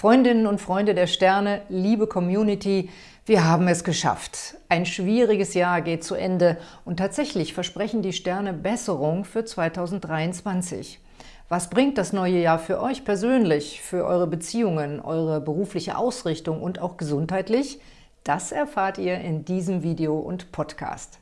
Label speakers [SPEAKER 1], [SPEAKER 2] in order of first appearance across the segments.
[SPEAKER 1] Freundinnen und Freunde der Sterne, liebe Community, wir haben es geschafft. Ein schwieriges Jahr geht zu Ende und tatsächlich versprechen die Sterne Besserung für 2023. Was bringt das neue Jahr für euch persönlich, für eure Beziehungen, eure berufliche Ausrichtung und auch gesundheitlich? Das erfahrt ihr in diesem Video und Podcast.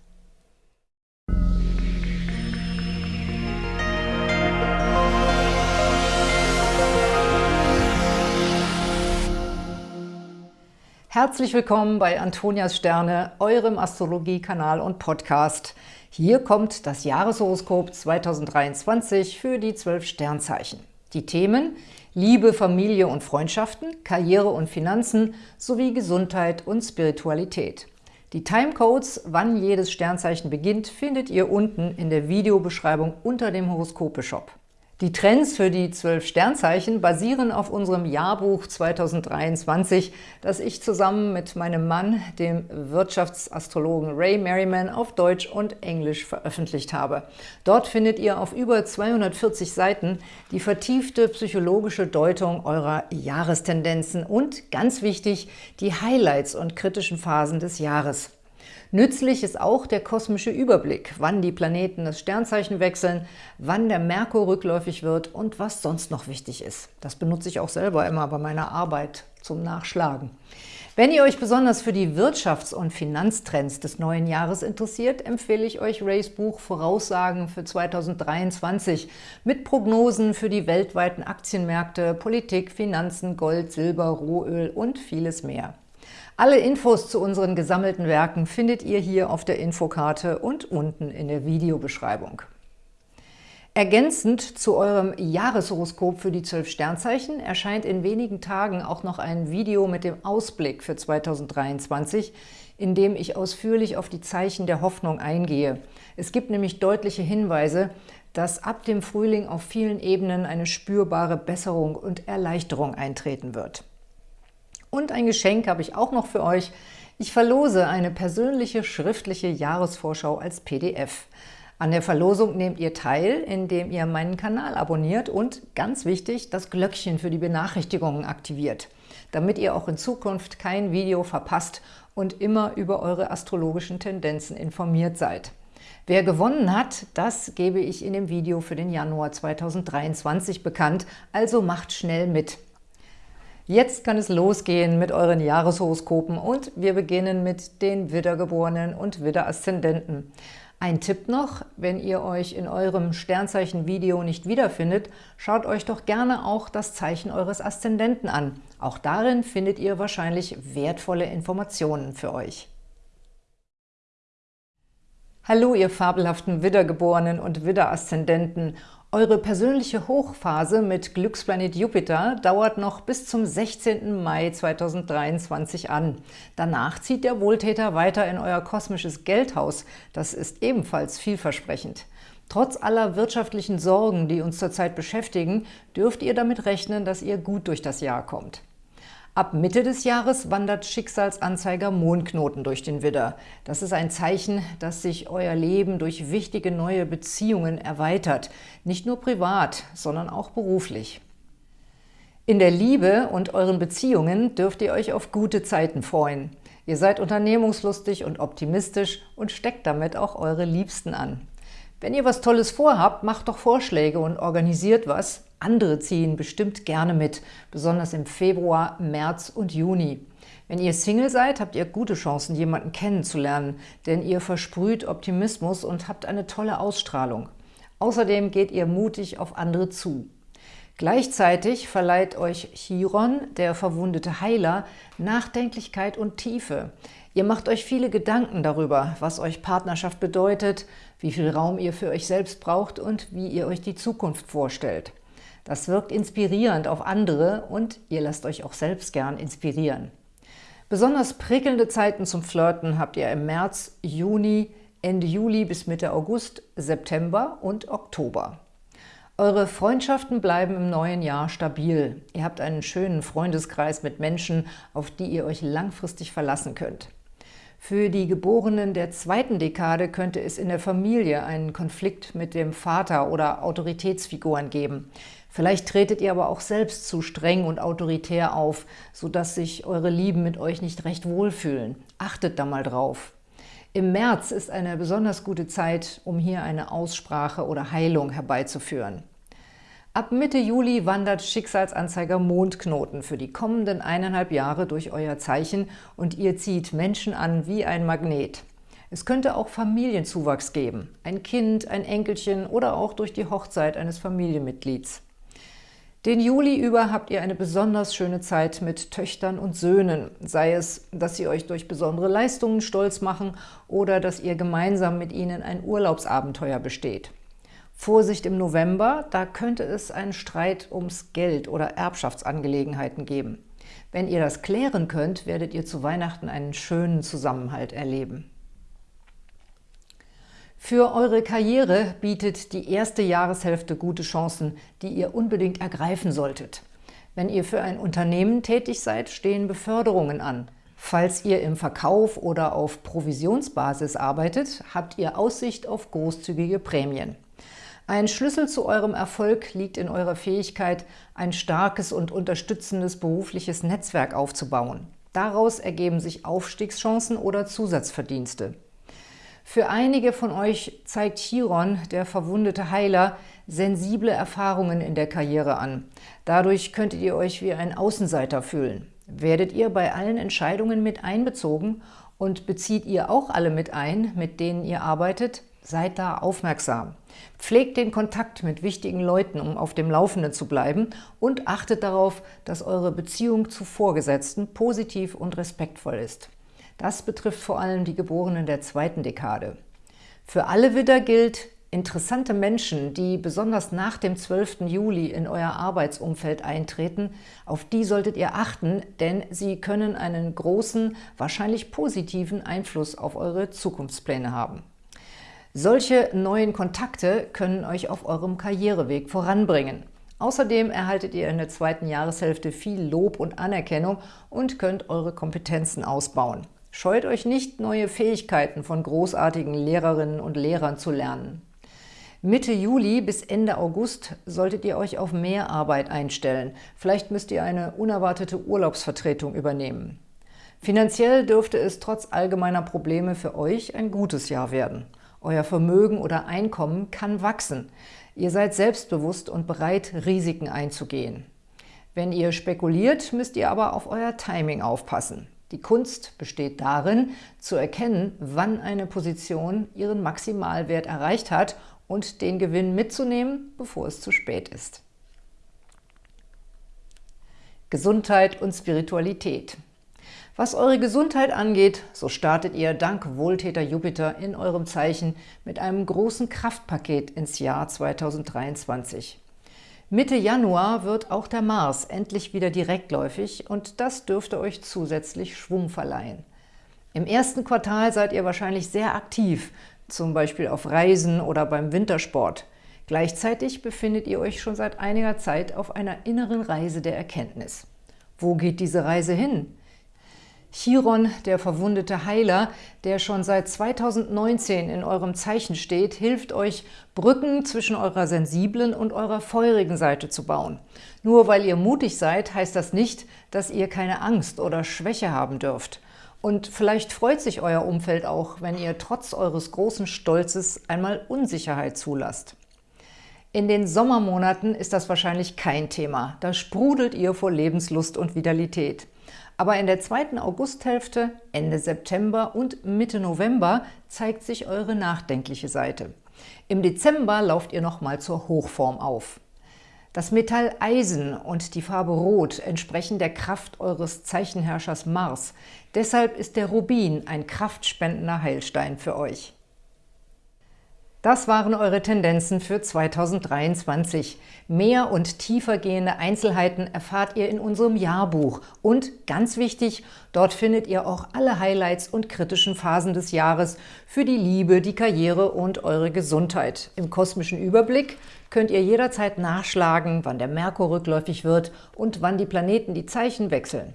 [SPEAKER 1] Herzlich willkommen bei Antonias Sterne, eurem Astrologie-Kanal und Podcast. Hier kommt das Jahreshoroskop 2023 für die zwölf Sternzeichen. Die Themen Liebe, Familie und Freundschaften, Karriere und Finanzen sowie Gesundheit und Spiritualität. Die Timecodes, wann jedes Sternzeichen beginnt, findet ihr unten in der Videobeschreibung unter dem Horoskope-Shop. Die Trends für die zwölf Sternzeichen basieren auf unserem Jahrbuch 2023, das ich zusammen mit meinem Mann, dem Wirtschaftsastrologen Ray Merriman, auf Deutsch und Englisch veröffentlicht habe. Dort findet ihr auf über 240 Seiten die vertiefte psychologische Deutung eurer Jahrestendenzen und, ganz wichtig, die Highlights und kritischen Phasen des Jahres. Nützlich ist auch der kosmische Überblick, wann die Planeten das Sternzeichen wechseln, wann der Merkur rückläufig wird und was sonst noch wichtig ist. Das benutze ich auch selber immer bei meiner Arbeit zum Nachschlagen. Wenn ihr euch besonders für die Wirtschafts- und Finanztrends des neuen Jahres interessiert, empfehle ich euch Rays Buch Voraussagen für 2023 mit Prognosen für die weltweiten Aktienmärkte, Politik, Finanzen, Gold, Silber, Rohöl und vieles mehr. Alle Infos zu unseren gesammelten Werken findet ihr hier auf der Infokarte und unten in der Videobeschreibung. Ergänzend zu eurem Jahreshoroskop für die zwölf Sternzeichen erscheint in wenigen Tagen auch noch ein Video mit dem Ausblick für 2023, in dem ich ausführlich auf die Zeichen der Hoffnung eingehe. Es gibt nämlich deutliche Hinweise, dass ab dem Frühling auf vielen Ebenen eine spürbare Besserung und Erleichterung eintreten wird. Und ein Geschenk habe ich auch noch für euch. Ich verlose eine persönliche schriftliche Jahresvorschau als PDF. An der Verlosung nehmt ihr teil, indem ihr meinen Kanal abonniert und, ganz wichtig, das Glöckchen für die Benachrichtigungen aktiviert, damit ihr auch in Zukunft kein Video verpasst und immer über eure astrologischen Tendenzen informiert seid. Wer gewonnen hat, das gebe ich in dem Video für den Januar 2023 bekannt, also macht schnell mit. Jetzt kann es losgehen mit euren Jahreshoroskopen und wir beginnen mit den Widdergeborenen und Widderaszendenten. Ein Tipp noch, wenn ihr euch in eurem Sternzeichen-Video nicht wiederfindet, schaut euch doch gerne auch das Zeichen eures Aszendenten an. Auch darin findet ihr wahrscheinlich wertvolle Informationen für euch. Hallo, ihr fabelhaften Widdergeborenen und Widderaszendenten eure persönliche Hochphase mit Glücksplanet Jupiter dauert noch bis zum 16. Mai 2023 an. Danach zieht der Wohltäter weiter in euer kosmisches Geldhaus. Das ist ebenfalls vielversprechend. Trotz aller wirtschaftlichen Sorgen, die uns zurzeit beschäftigen, dürft ihr damit rechnen, dass ihr gut durch das Jahr kommt. Ab Mitte des Jahres wandert Schicksalsanzeiger Mondknoten durch den Widder. Das ist ein Zeichen, dass sich euer Leben durch wichtige neue Beziehungen erweitert. Nicht nur privat, sondern auch beruflich. In der Liebe und euren Beziehungen dürft ihr euch auf gute Zeiten freuen. Ihr seid unternehmungslustig und optimistisch und steckt damit auch eure Liebsten an. Wenn ihr was Tolles vorhabt, macht doch Vorschläge und organisiert was, andere ziehen bestimmt gerne mit, besonders im Februar, März und Juni. Wenn ihr Single seid, habt ihr gute Chancen, jemanden kennenzulernen, denn ihr versprüht Optimismus und habt eine tolle Ausstrahlung. Außerdem geht ihr mutig auf andere zu. Gleichzeitig verleiht euch Chiron, der verwundete Heiler, Nachdenklichkeit und Tiefe. Ihr macht euch viele Gedanken darüber, was euch Partnerschaft bedeutet, wie viel Raum ihr für euch selbst braucht und wie ihr euch die Zukunft vorstellt. Das wirkt inspirierend auf andere und ihr lasst euch auch selbst gern inspirieren. Besonders prickelnde Zeiten zum Flirten habt ihr im März, Juni, Ende Juli bis Mitte August, September und Oktober. Eure Freundschaften bleiben im neuen Jahr stabil. Ihr habt einen schönen Freundeskreis mit Menschen, auf die ihr euch langfristig verlassen könnt. Für die Geborenen der zweiten Dekade könnte es in der Familie einen Konflikt mit dem Vater oder Autoritätsfiguren geben. Vielleicht tretet ihr aber auch selbst zu streng und autoritär auf, sodass sich eure Lieben mit euch nicht recht wohlfühlen. Achtet da mal drauf. Im März ist eine besonders gute Zeit, um hier eine Aussprache oder Heilung herbeizuführen. Ab Mitte Juli wandert Schicksalsanzeiger Mondknoten für die kommenden eineinhalb Jahre durch euer Zeichen und ihr zieht Menschen an wie ein Magnet. Es könnte auch Familienzuwachs geben, ein Kind, ein Enkelchen oder auch durch die Hochzeit eines Familienmitglieds. Den Juli über habt ihr eine besonders schöne Zeit mit Töchtern und Söhnen, sei es, dass sie euch durch besondere Leistungen stolz machen oder dass ihr gemeinsam mit ihnen ein Urlaubsabenteuer besteht. Vorsicht im November, da könnte es einen Streit ums Geld oder Erbschaftsangelegenheiten geben. Wenn ihr das klären könnt, werdet ihr zu Weihnachten einen schönen Zusammenhalt erleben. Für eure Karriere bietet die erste Jahreshälfte gute Chancen, die ihr unbedingt ergreifen solltet. Wenn ihr für ein Unternehmen tätig seid, stehen Beförderungen an. Falls ihr im Verkauf oder auf Provisionsbasis arbeitet, habt ihr Aussicht auf großzügige Prämien. Ein Schlüssel zu eurem Erfolg liegt in eurer Fähigkeit, ein starkes und unterstützendes berufliches Netzwerk aufzubauen. Daraus ergeben sich Aufstiegschancen oder Zusatzverdienste. Für einige von euch zeigt Chiron, der verwundete Heiler, sensible Erfahrungen in der Karriere an. Dadurch könntet ihr euch wie ein Außenseiter fühlen. Werdet ihr bei allen Entscheidungen mit einbezogen und bezieht ihr auch alle mit ein, mit denen ihr arbeitet? Seid da aufmerksam. Pflegt den Kontakt mit wichtigen Leuten, um auf dem Laufenden zu bleiben und achtet darauf, dass eure Beziehung zu Vorgesetzten positiv und respektvoll ist. Das betrifft vor allem die Geborenen der zweiten Dekade. Für alle Widder gilt, interessante Menschen, die besonders nach dem 12. Juli in euer Arbeitsumfeld eintreten, auf die solltet ihr achten, denn sie können einen großen, wahrscheinlich positiven Einfluss auf eure Zukunftspläne haben. Solche neuen Kontakte können euch auf eurem Karriereweg voranbringen. Außerdem erhaltet ihr in der zweiten Jahreshälfte viel Lob und Anerkennung und könnt eure Kompetenzen ausbauen. Scheut euch nicht, neue Fähigkeiten von großartigen Lehrerinnen und Lehrern zu lernen. Mitte Juli bis Ende August solltet ihr euch auf mehr Arbeit einstellen. Vielleicht müsst ihr eine unerwartete Urlaubsvertretung übernehmen. Finanziell dürfte es trotz allgemeiner Probleme für euch ein gutes Jahr werden. Euer Vermögen oder Einkommen kann wachsen. Ihr seid selbstbewusst und bereit, Risiken einzugehen. Wenn ihr spekuliert, müsst ihr aber auf euer Timing aufpassen. Die Kunst besteht darin, zu erkennen, wann eine Position ihren Maximalwert erreicht hat und den Gewinn mitzunehmen, bevor es zu spät ist. Gesundheit und Spiritualität Was eure Gesundheit angeht, so startet ihr dank Wohltäter Jupiter in eurem Zeichen mit einem großen Kraftpaket ins Jahr 2023. Mitte Januar wird auch der Mars endlich wieder direktläufig und das dürfte euch zusätzlich Schwung verleihen. Im ersten Quartal seid ihr wahrscheinlich sehr aktiv, zum Beispiel auf Reisen oder beim Wintersport. Gleichzeitig befindet ihr euch schon seit einiger Zeit auf einer inneren Reise der Erkenntnis. Wo geht diese Reise hin? Chiron, der verwundete Heiler, der schon seit 2019 in eurem Zeichen steht, hilft euch, Brücken zwischen eurer sensiblen und eurer feurigen Seite zu bauen. Nur weil ihr mutig seid, heißt das nicht, dass ihr keine Angst oder Schwäche haben dürft. Und vielleicht freut sich euer Umfeld auch, wenn ihr trotz eures großen Stolzes einmal Unsicherheit zulasst. In den Sommermonaten ist das wahrscheinlich kein Thema. Da sprudelt ihr vor Lebenslust und Vitalität. Aber in der zweiten Augusthälfte, Ende September und Mitte November zeigt sich eure nachdenkliche Seite. Im Dezember lauft ihr nochmal zur Hochform auf. Das Metall Eisen und die Farbe Rot entsprechen der Kraft eures Zeichenherrschers Mars. Deshalb ist der Rubin ein kraftspendender Heilstein für euch. Das waren eure Tendenzen für 2023. Mehr und tiefergehende Einzelheiten erfahrt ihr in unserem Jahrbuch. Und ganz wichtig, dort findet ihr auch alle Highlights und kritischen Phasen des Jahres für die Liebe, die Karriere und eure Gesundheit. Im kosmischen Überblick könnt ihr jederzeit nachschlagen, wann der Merkur rückläufig wird und wann die Planeten die Zeichen wechseln.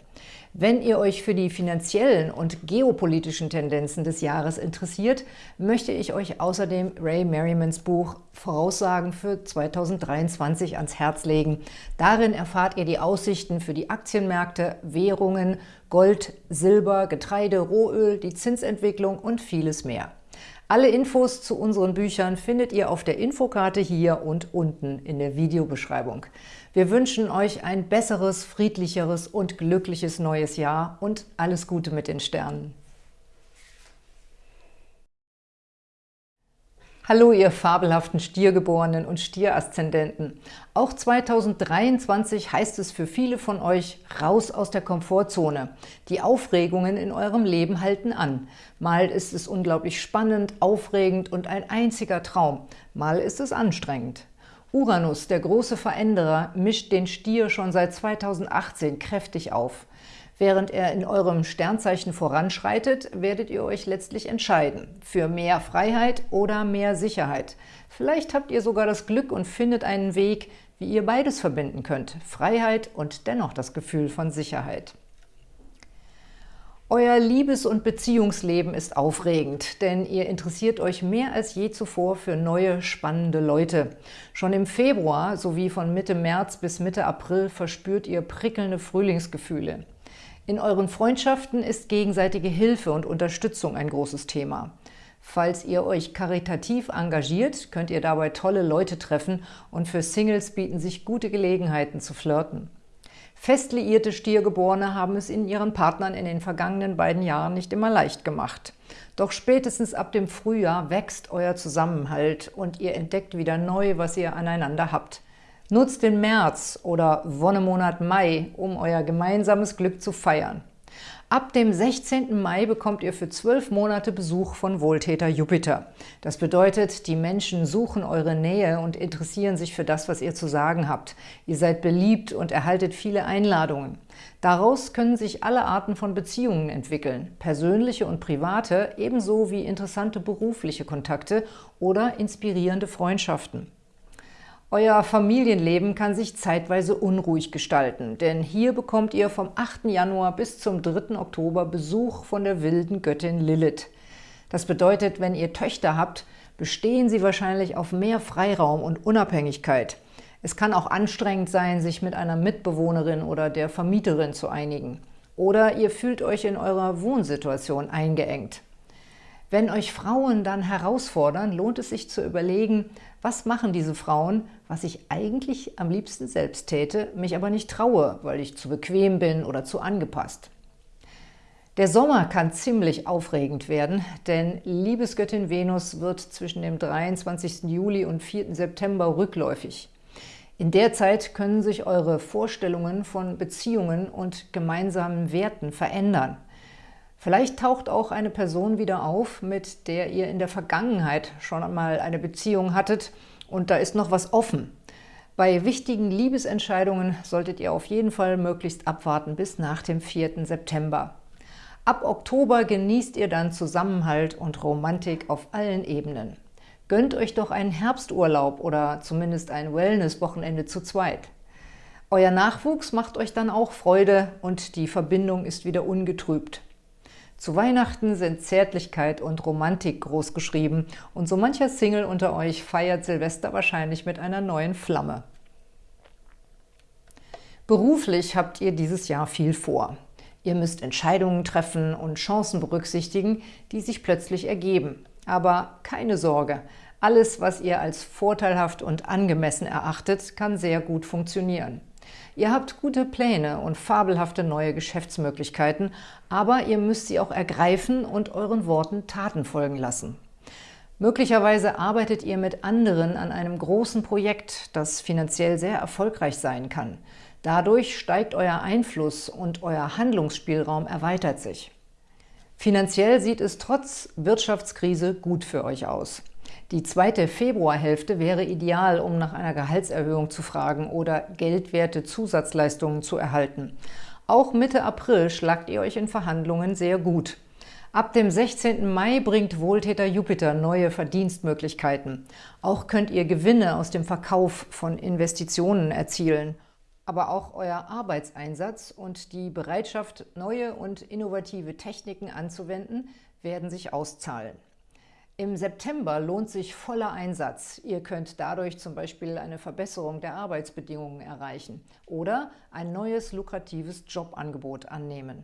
[SPEAKER 1] Wenn ihr euch für die finanziellen und geopolitischen Tendenzen des Jahres interessiert, möchte ich euch außerdem Ray Merrimans Buch Voraussagen für 2023 ans Herz legen. Darin erfahrt ihr die Aussichten für die Aktienmärkte, Währungen, Gold, Silber, Getreide, Rohöl, die Zinsentwicklung und vieles mehr. Alle Infos zu unseren Büchern findet ihr auf der Infokarte hier und unten in der Videobeschreibung. Wir wünschen euch ein besseres, friedlicheres und glückliches neues Jahr und alles Gute mit den Sternen. Hallo, ihr fabelhaften Stiergeborenen und Stieraszendenten. Auch 2023 heißt es für viele von euch raus aus der Komfortzone. Die Aufregungen in eurem Leben halten an. Mal ist es unglaublich spannend, aufregend und ein einziger Traum. Mal ist es anstrengend. Uranus, der große Veränderer, mischt den Stier schon seit 2018 kräftig auf. Während er in eurem Sternzeichen voranschreitet, werdet ihr euch letztlich entscheiden für mehr Freiheit oder mehr Sicherheit. Vielleicht habt ihr sogar das Glück und findet einen Weg, wie ihr beides verbinden könnt, Freiheit und dennoch das Gefühl von Sicherheit. Euer Liebes- und Beziehungsleben ist aufregend, denn ihr interessiert euch mehr als je zuvor für neue, spannende Leute. Schon im Februar sowie von Mitte März bis Mitte April verspürt ihr prickelnde Frühlingsgefühle. In euren Freundschaften ist gegenseitige Hilfe und Unterstützung ein großes Thema. Falls ihr euch karitativ engagiert, könnt ihr dabei tolle Leute treffen und für Singles bieten sich gute Gelegenheiten zu flirten. Fest liierte Stiergeborene haben es in ihren Partnern in den vergangenen beiden Jahren nicht immer leicht gemacht. Doch spätestens ab dem Frühjahr wächst euer Zusammenhalt und ihr entdeckt wieder neu, was ihr aneinander habt – Nutzt den März oder Wonnemonat Mai, um euer gemeinsames Glück zu feiern. Ab dem 16. Mai bekommt ihr für zwölf Monate Besuch von Wohltäter Jupiter. Das bedeutet, die Menschen suchen eure Nähe und interessieren sich für das, was ihr zu sagen habt. Ihr seid beliebt und erhaltet viele Einladungen. Daraus können sich alle Arten von Beziehungen entwickeln, persönliche und private, ebenso wie interessante berufliche Kontakte oder inspirierende Freundschaften. Euer Familienleben kann sich zeitweise unruhig gestalten, denn hier bekommt ihr vom 8. Januar bis zum 3. Oktober Besuch von der wilden Göttin Lilith. Das bedeutet, wenn ihr Töchter habt, bestehen sie wahrscheinlich auf mehr Freiraum und Unabhängigkeit. Es kann auch anstrengend sein, sich mit einer Mitbewohnerin oder der Vermieterin zu einigen. Oder ihr fühlt euch in eurer Wohnsituation eingeengt. Wenn euch Frauen dann herausfordern, lohnt es sich zu überlegen, was machen diese Frauen, was ich eigentlich am liebsten selbst täte, mich aber nicht traue, weil ich zu bequem bin oder zu angepasst. Der Sommer kann ziemlich aufregend werden, denn Liebesgöttin Venus wird zwischen dem 23. Juli und 4. September rückläufig. In der Zeit können sich eure Vorstellungen von Beziehungen und gemeinsamen Werten verändern – Vielleicht taucht auch eine Person wieder auf, mit der ihr in der Vergangenheit schon einmal eine Beziehung hattet und da ist noch was offen. Bei wichtigen Liebesentscheidungen solltet ihr auf jeden Fall möglichst abwarten bis nach dem 4. September. Ab Oktober genießt ihr dann Zusammenhalt und Romantik auf allen Ebenen. Gönnt euch doch einen Herbsturlaub oder zumindest ein Wellness-Wochenende zu zweit. Euer Nachwuchs macht euch dann auch Freude und die Verbindung ist wieder ungetrübt. Zu Weihnachten sind Zärtlichkeit und Romantik großgeschrieben und so mancher Single unter euch feiert Silvester wahrscheinlich mit einer neuen Flamme. Beruflich habt ihr dieses Jahr viel vor. Ihr müsst Entscheidungen treffen und Chancen berücksichtigen, die sich plötzlich ergeben. Aber keine Sorge, alles, was ihr als vorteilhaft und angemessen erachtet, kann sehr gut funktionieren. Ihr habt gute Pläne und fabelhafte neue Geschäftsmöglichkeiten, aber ihr müsst sie auch ergreifen und euren Worten Taten folgen lassen. Möglicherweise arbeitet ihr mit anderen an einem großen Projekt, das finanziell sehr erfolgreich sein kann. Dadurch steigt euer Einfluss und euer Handlungsspielraum erweitert sich. Finanziell sieht es trotz Wirtschaftskrise gut für euch aus. Die zweite Februarhälfte wäre ideal, um nach einer Gehaltserhöhung zu fragen oder geldwerte Zusatzleistungen zu erhalten. Auch Mitte April schlagt ihr euch in Verhandlungen sehr gut. Ab dem 16. Mai bringt Wohltäter Jupiter neue Verdienstmöglichkeiten. Auch könnt ihr Gewinne aus dem Verkauf von Investitionen erzielen. Aber auch euer Arbeitseinsatz und die Bereitschaft, neue und innovative Techniken anzuwenden, werden sich auszahlen. Im September lohnt sich voller Einsatz. Ihr könnt dadurch zum Beispiel eine Verbesserung der Arbeitsbedingungen erreichen oder ein neues lukratives Jobangebot annehmen.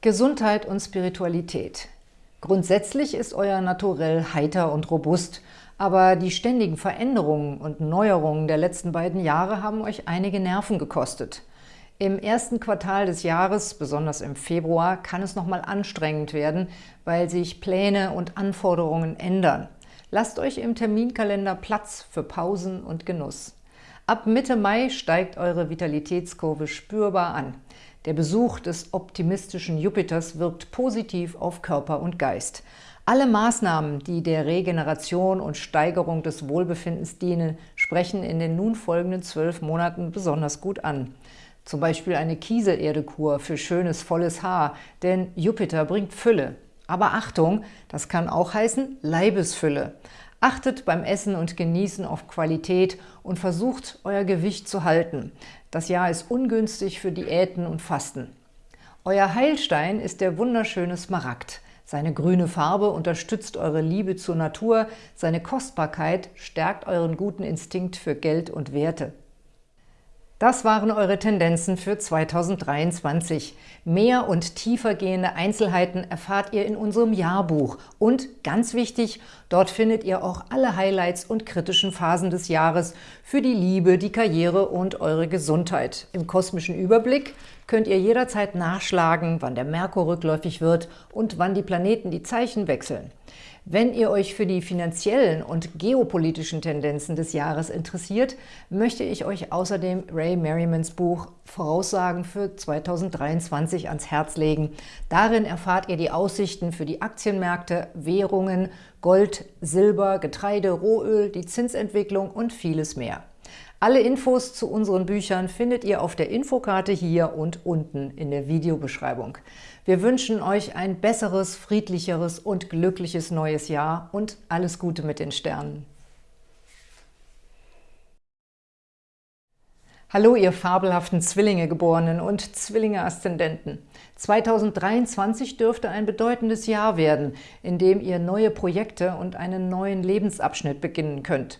[SPEAKER 1] Gesundheit und Spiritualität. Grundsätzlich ist euer Naturell heiter und robust, aber die ständigen Veränderungen und Neuerungen der letzten beiden Jahre haben euch einige Nerven gekostet. Im ersten Quartal des Jahres, besonders im Februar, kann es nochmal anstrengend werden, weil sich Pläne und Anforderungen ändern. Lasst euch im Terminkalender Platz für Pausen und Genuss. Ab Mitte Mai steigt eure Vitalitätskurve spürbar an. Der Besuch des optimistischen Jupiters wirkt positiv auf Körper und Geist. Alle Maßnahmen, die der Regeneration und Steigerung des Wohlbefindens dienen, sprechen in den nun folgenden zwölf Monaten besonders gut an. Zum Beispiel eine Kieselerdekur für schönes, volles Haar, denn Jupiter bringt Fülle. Aber Achtung, das kann auch heißen Leibesfülle. Achtet beim Essen und Genießen auf Qualität und versucht, euer Gewicht zu halten. Das Jahr ist ungünstig für Diäten und Fasten. Euer Heilstein ist der wunderschöne Smaragd. Seine grüne Farbe unterstützt eure Liebe zur Natur, seine Kostbarkeit stärkt euren guten Instinkt für Geld und Werte. Das waren eure Tendenzen für 2023. Mehr und tiefer gehende Einzelheiten erfahrt ihr in unserem Jahrbuch. Und ganz wichtig, dort findet ihr auch alle Highlights und kritischen Phasen des Jahres für die Liebe, die Karriere und eure Gesundheit. Im kosmischen Überblick könnt ihr jederzeit nachschlagen, wann der Merkur rückläufig wird und wann die Planeten die Zeichen wechseln. Wenn ihr euch für die finanziellen und geopolitischen Tendenzen des Jahres interessiert, möchte ich euch außerdem Ray Merrimans Buch Voraussagen für 2023 ans Herz legen. Darin erfahrt ihr die Aussichten für die Aktienmärkte, Währungen, Gold, Silber, Getreide, Rohöl, die Zinsentwicklung und vieles mehr. Alle Infos zu unseren Büchern findet ihr auf der Infokarte hier und unten in der Videobeschreibung. Wir wünschen euch ein besseres, friedlicheres und glückliches neues Jahr und alles Gute mit den Sternen. Hallo, ihr fabelhaften Zwillinge-Geborenen und Zwillinge-Aszendenten. 2023 dürfte ein bedeutendes Jahr werden, in dem ihr neue Projekte und einen neuen Lebensabschnitt beginnen könnt.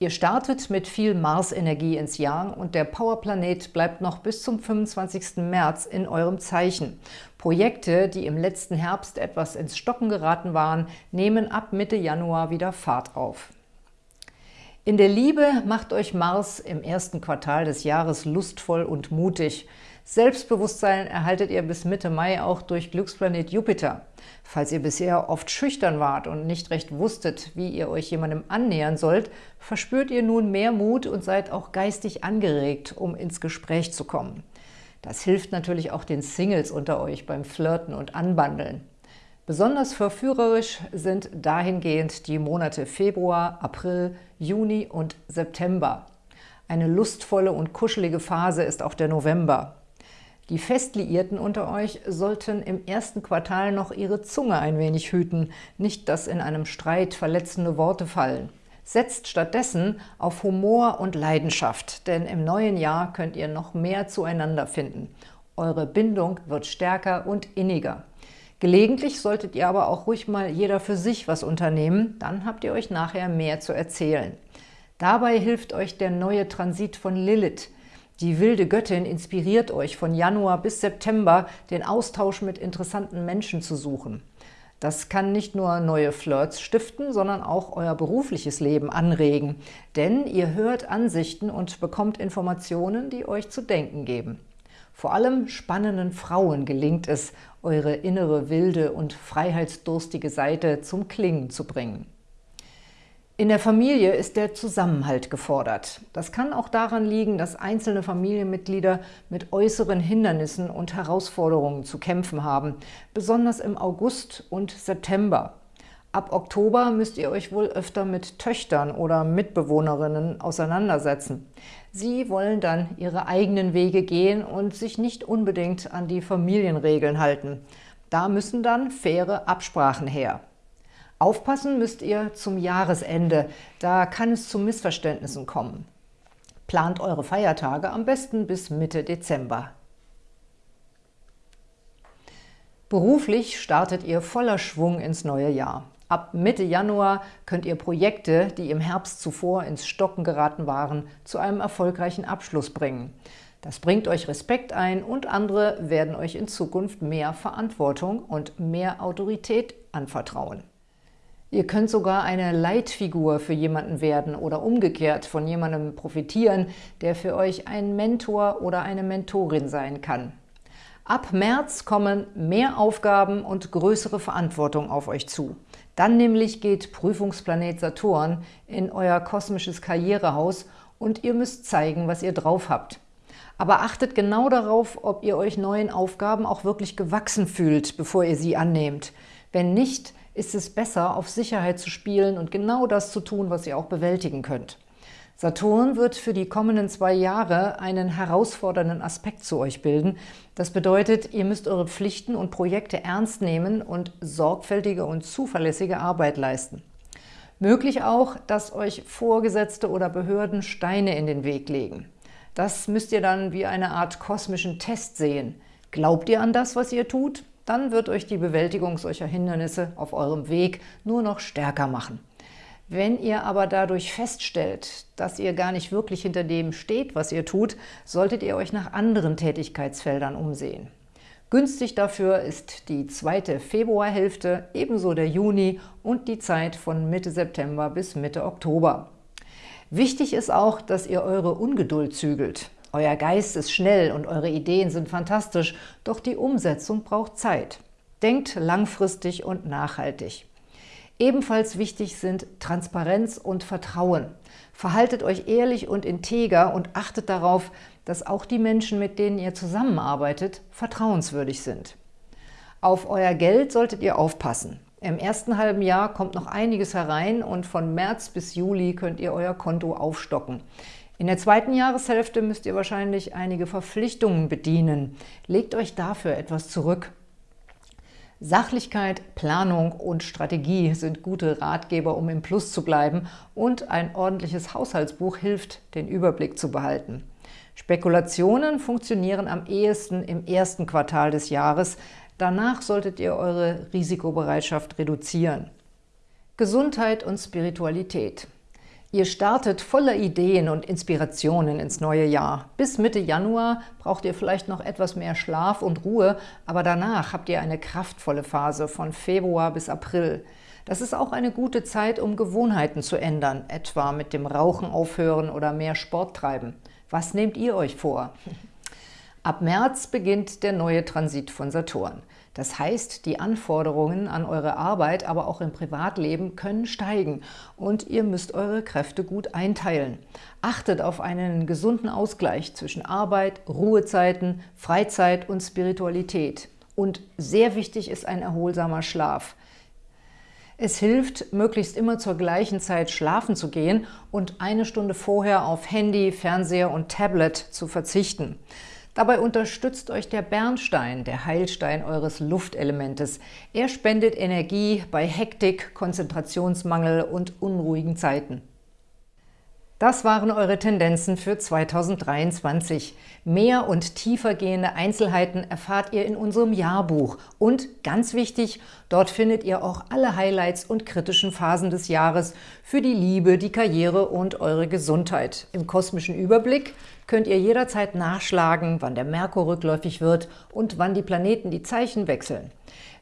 [SPEAKER 1] Ihr startet mit viel Mars-Energie ins Jahr und der Powerplanet bleibt noch bis zum 25. März in eurem Zeichen. Projekte, die im letzten Herbst etwas ins Stocken geraten waren, nehmen ab Mitte Januar wieder Fahrt auf. In der Liebe macht euch Mars im ersten Quartal des Jahres lustvoll und mutig. Selbstbewusstsein erhaltet ihr bis Mitte Mai auch durch Glücksplanet Jupiter. Falls ihr bisher oft schüchtern wart und nicht recht wusstet, wie ihr euch jemandem annähern sollt, verspürt ihr nun mehr Mut und seid auch geistig angeregt, um ins Gespräch zu kommen. Das hilft natürlich auch den Singles unter euch beim Flirten und Anbandeln. Besonders verführerisch sind dahingehend die Monate Februar, April, Juni und September. Eine lustvolle und kuschelige Phase ist auch der November. Die Festliierten unter euch sollten im ersten Quartal noch ihre Zunge ein wenig hüten, nicht dass in einem Streit verletzende Worte fallen. Setzt stattdessen auf Humor und Leidenschaft, denn im neuen Jahr könnt ihr noch mehr zueinander finden. Eure Bindung wird stärker und inniger. Gelegentlich solltet ihr aber auch ruhig mal jeder für sich was unternehmen, dann habt ihr euch nachher mehr zu erzählen. Dabei hilft euch der neue Transit von Lilith, die wilde Göttin inspiriert euch von Januar bis September, den Austausch mit interessanten Menschen zu suchen. Das kann nicht nur neue Flirts stiften, sondern auch euer berufliches Leben anregen. Denn ihr hört Ansichten und bekommt Informationen, die euch zu denken geben. Vor allem spannenden Frauen gelingt es, eure innere wilde und freiheitsdurstige Seite zum Klingen zu bringen. In der Familie ist der Zusammenhalt gefordert. Das kann auch daran liegen, dass einzelne Familienmitglieder mit äußeren Hindernissen und Herausforderungen zu kämpfen haben, besonders im August und September. Ab Oktober müsst ihr euch wohl öfter mit Töchtern oder Mitbewohnerinnen auseinandersetzen. Sie wollen dann ihre eigenen Wege gehen und sich nicht unbedingt an die Familienregeln halten. Da müssen dann faire Absprachen her. Aufpassen müsst ihr zum Jahresende, da kann es zu Missverständnissen kommen. Plant eure Feiertage am besten bis Mitte Dezember. Beruflich startet ihr voller Schwung ins neue Jahr. Ab Mitte Januar könnt ihr Projekte, die im Herbst zuvor ins Stocken geraten waren, zu einem erfolgreichen Abschluss bringen. Das bringt euch Respekt ein und andere werden euch in Zukunft mehr Verantwortung und mehr Autorität anvertrauen. Ihr könnt sogar eine Leitfigur für jemanden werden oder umgekehrt von jemandem profitieren, der für euch ein Mentor oder eine Mentorin sein kann. Ab März kommen mehr Aufgaben und größere Verantwortung auf euch zu. Dann nämlich geht Prüfungsplanet Saturn in euer kosmisches Karrierehaus und ihr müsst zeigen, was ihr drauf habt. Aber achtet genau darauf, ob ihr euch neuen Aufgaben auch wirklich gewachsen fühlt, bevor ihr sie annehmt. Wenn nicht, ist es besser, auf Sicherheit zu spielen und genau das zu tun, was ihr auch bewältigen könnt. Saturn wird für die kommenden zwei Jahre einen herausfordernden Aspekt zu euch bilden. Das bedeutet, ihr müsst eure Pflichten und Projekte ernst nehmen und sorgfältige und zuverlässige Arbeit leisten. Möglich auch, dass euch Vorgesetzte oder Behörden Steine in den Weg legen. Das müsst ihr dann wie eine Art kosmischen Test sehen. Glaubt ihr an das, was ihr tut? Dann wird euch die Bewältigung solcher Hindernisse auf eurem Weg nur noch stärker machen. Wenn ihr aber dadurch feststellt, dass ihr gar nicht wirklich hinter dem steht, was ihr tut, solltet ihr euch nach anderen Tätigkeitsfeldern umsehen. Günstig dafür ist die zweite Februarhälfte, ebenso der Juni und die Zeit von Mitte September bis Mitte Oktober. Wichtig ist auch, dass ihr eure Ungeduld zügelt. Euer Geist ist schnell und eure Ideen sind fantastisch, doch die Umsetzung braucht Zeit. Denkt langfristig und nachhaltig. Ebenfalls wichtig sind Transparenz und Vertrauen. Verhaltet euch ehrlich und integer und achtet darauf, dass auch die Menschen, mit denen ihr zusammenarbeitet, vertrauenswürdig sind. Auf euer Geld solltet ihr aufpassen. Im ersten halben Jahr kommt noch einiges herein und von März bis Juli könnt ihr euer Konto aufstocken. In der zweiten Jahreshälfte müsst ihr wahrscheinlich einige Verpflichtungen bedienen. Legt euch dafür etwas zurück. Sachlichkeit, Planung und Strategie sind gute Ratgeber, um im Plus zu bleiben und ein ordentliches Haushaltsbuch hilft, den Überblick zu behalten. Spekulationen funktionieren am ehesten im ersten Quartal des Jahres. Danach solltet ihr eure Risikobereitschaft reduzieren. Gesundheit und Spiritualität. Ihr startet voller Ideen und Inspirationen ins neue Jahr. Bis Mitte Januar braucht ihr vielleicht noch etwas mehr Schlaf und Ruhe, aber danach habt ihr eine kraftvolle Phase von Februar bis April. Das ist auch eine gute Zeit, um Gewohnheiten zu ändern, etwa mit dem Rauchen aufhören oder mehr Sport treiben. Was nehmt ihr euch vor? Ab März beginnt der neue Transit von Saturn. Das heißt, die Anforderungen an eure Arbeit, aber auch im Privatleben können steigen und ihr müsst eure Kräfte gut einteilen. Achtet auf einen gesunden Ausgleich zwischen Arbeit, Ruhezeiten, Freizeit und Spiritualität. Und sehr wichtig ist ein erholsamer Schlaf. Es hilft, möglichst immer zur gleichen Zeit schlafen zu gehen und eine Stunde vorher auf Handy, Fernseher und Tablet zu verzichten. Dabei unterstützt euch der Bernstein, der Heilstein eures Luftelementes. Er spendet Energie bei Hektik, Konzentrationsmangel und unruhigen Zeiten. Das waren eure Tendenzen für 2023. Mehr und tiefergehende Einzelheiten erfahrt ihr in unserem Jahrbuch. Und ganz wichtig, dort findet ihr auch alle Highlights und kritischen Phasen des Jahres für die Liebe, die Karriere und eure Gesundheit. Im kosmischen Überblick könnt ihr jederzeit nachschlagen, wann der Merkur rückläufig wird und wann die Planeten die Zeichen wechseln.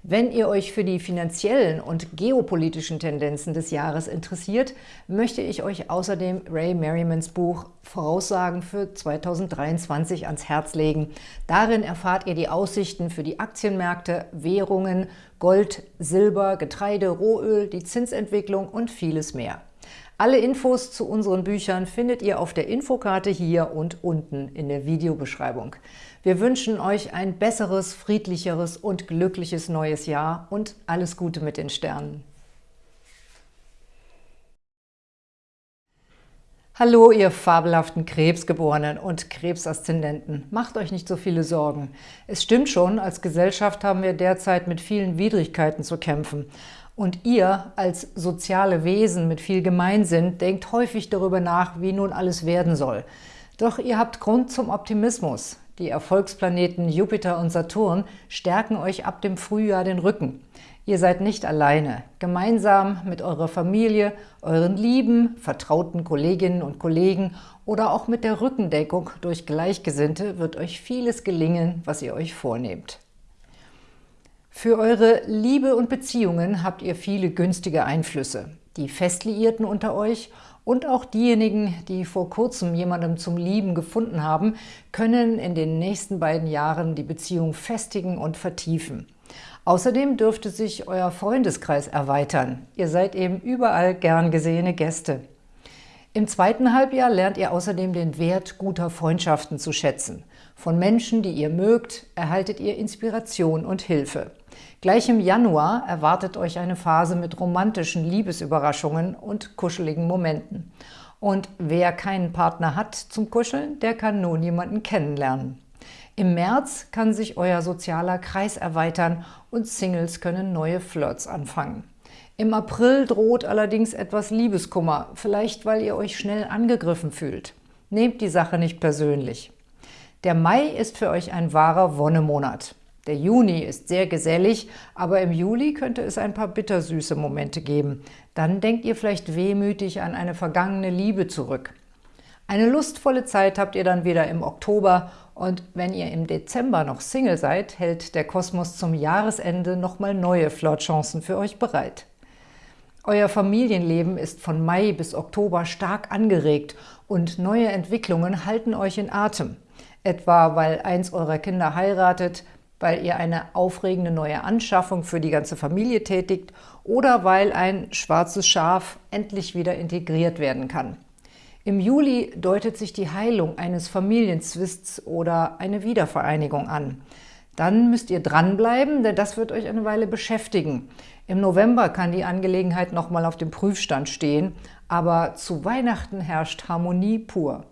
[SPEAKER 1] Wenn ihr euch für die finanziellen und geopolitischen Tendenzen des Jahres interessiert, möchte ich euch außerdem Ray Merrimans Buch Voraussagen für 2023 ans Herz legen. Darin erfahrt ihr die Aussichten für die Aktienmärkte, Währungen, Gold, Silber, Getreide, Rohöl, die Zinsentwicklung und vieles mehr. Alle Infos zu unseren Büchern findet ihr auf der Infokarte hier und unten in der Videobeschreibung. Wir wünschen euch ein besseres, friedlicheres und glückliches neues Jahr und alles Gute mit den Sternen. Hallo, ihr fabelhaften Krebsgeborenen und Krebsaszendenten. Macht euch nicht so viele Sorgen. Es stimmt schon, als Gesellschaft haben wir derzeit mit vielen Widrigkeiten zu kämpfen. Und ihr als soziale Wesen mit viel Gemeinsinn denkt häufig darüber nach, wie nun alles werden soll. Doch ihr habt Grund zum Optimismus. Die Erfolgsplaneten Jupiter und Saturn stärken euch ab dem Frühjahr den Rücken. Ihr seid nicht alleine. Gemeinsam mit eurer Familie, euren lieben, vertrauten Kolleginnen und Kollegen oder auch mit der Rückendeckung durch Gleichgesinnte wird euch vieles gelingen, was ihr euch vornehmt. Für eure Liebe und Beziehungen habt ihr viele günstige Einflüsse. Die Festliierten unter euch und auch diejenigen, die vor kurzem jemandem zum Lieben gefunden haben, können in den nächsten beiden Jahren die Beziehung festigen und vertiefen. Außerdem dürfte sich euer Freundeskreis erweitern. Ihr seid eben überall gern gesehene Gäste. Im zweiten Halbjahr lernt ihr außerdem den Wert guter Freundschaften zu schätzen. Von Menschen, die ihr mögt, erhaltet ihr Inspiration und Hilfe. Gleich im Januar erwartet euch eine Phase mit romantischen Liebesüberraschungen und kuscheligen Momenten. Und wer keinen Partner hat zum Kuscheln, der kann nun jemanden kennenlernen. Im März kann sich euer sozialer Kreis erweitern und Singles können neue Flirts anfangen. Im April droht allerdings etwas Liebeskummer, vielleicht weil ihr euch schnell angegriffen fühlt. Nehmt die Sache nicht persönlich. Der Mai ist für euch ein wahrer Wonnemonat. Der Juni ist sehr gesellig, aber im Juli könnte es ein paar bittersüße Momente geben. Dann denkt ihr vielleicht wehmütig an eine vergangene Liebe zurück. Eine lustvolle Zeit habt ihr dann wieder im Oktober und wenn ihr im Dezember noch Single seid, hält der Kosmos zum Jahresende nochmal neue Flirtchancen für euch bereit. Euer Familienleben ist von Mai bis Oktober stark angeregt und neue Entwicklungen halten euch in Atem. Etwa, weil eins eurer Kinder heiratet, weil ihr eine aufregende neue Anschaffung für die ganze Familie tätigt oder weil ein schwarzes Schaf endlich wieder integriert werden kann. Im Juli deutet sich die Heilung eines Familienzwists oder eine Wiedervereinigung an. Dann müsst ihr dranbleiben, denn das wird euch eine Weile beschäftigen. Im November kann die Angelegenheit nochmal auf dem Prüfstand stehen, aber zu Weihnachten herrscht Harmonie pur.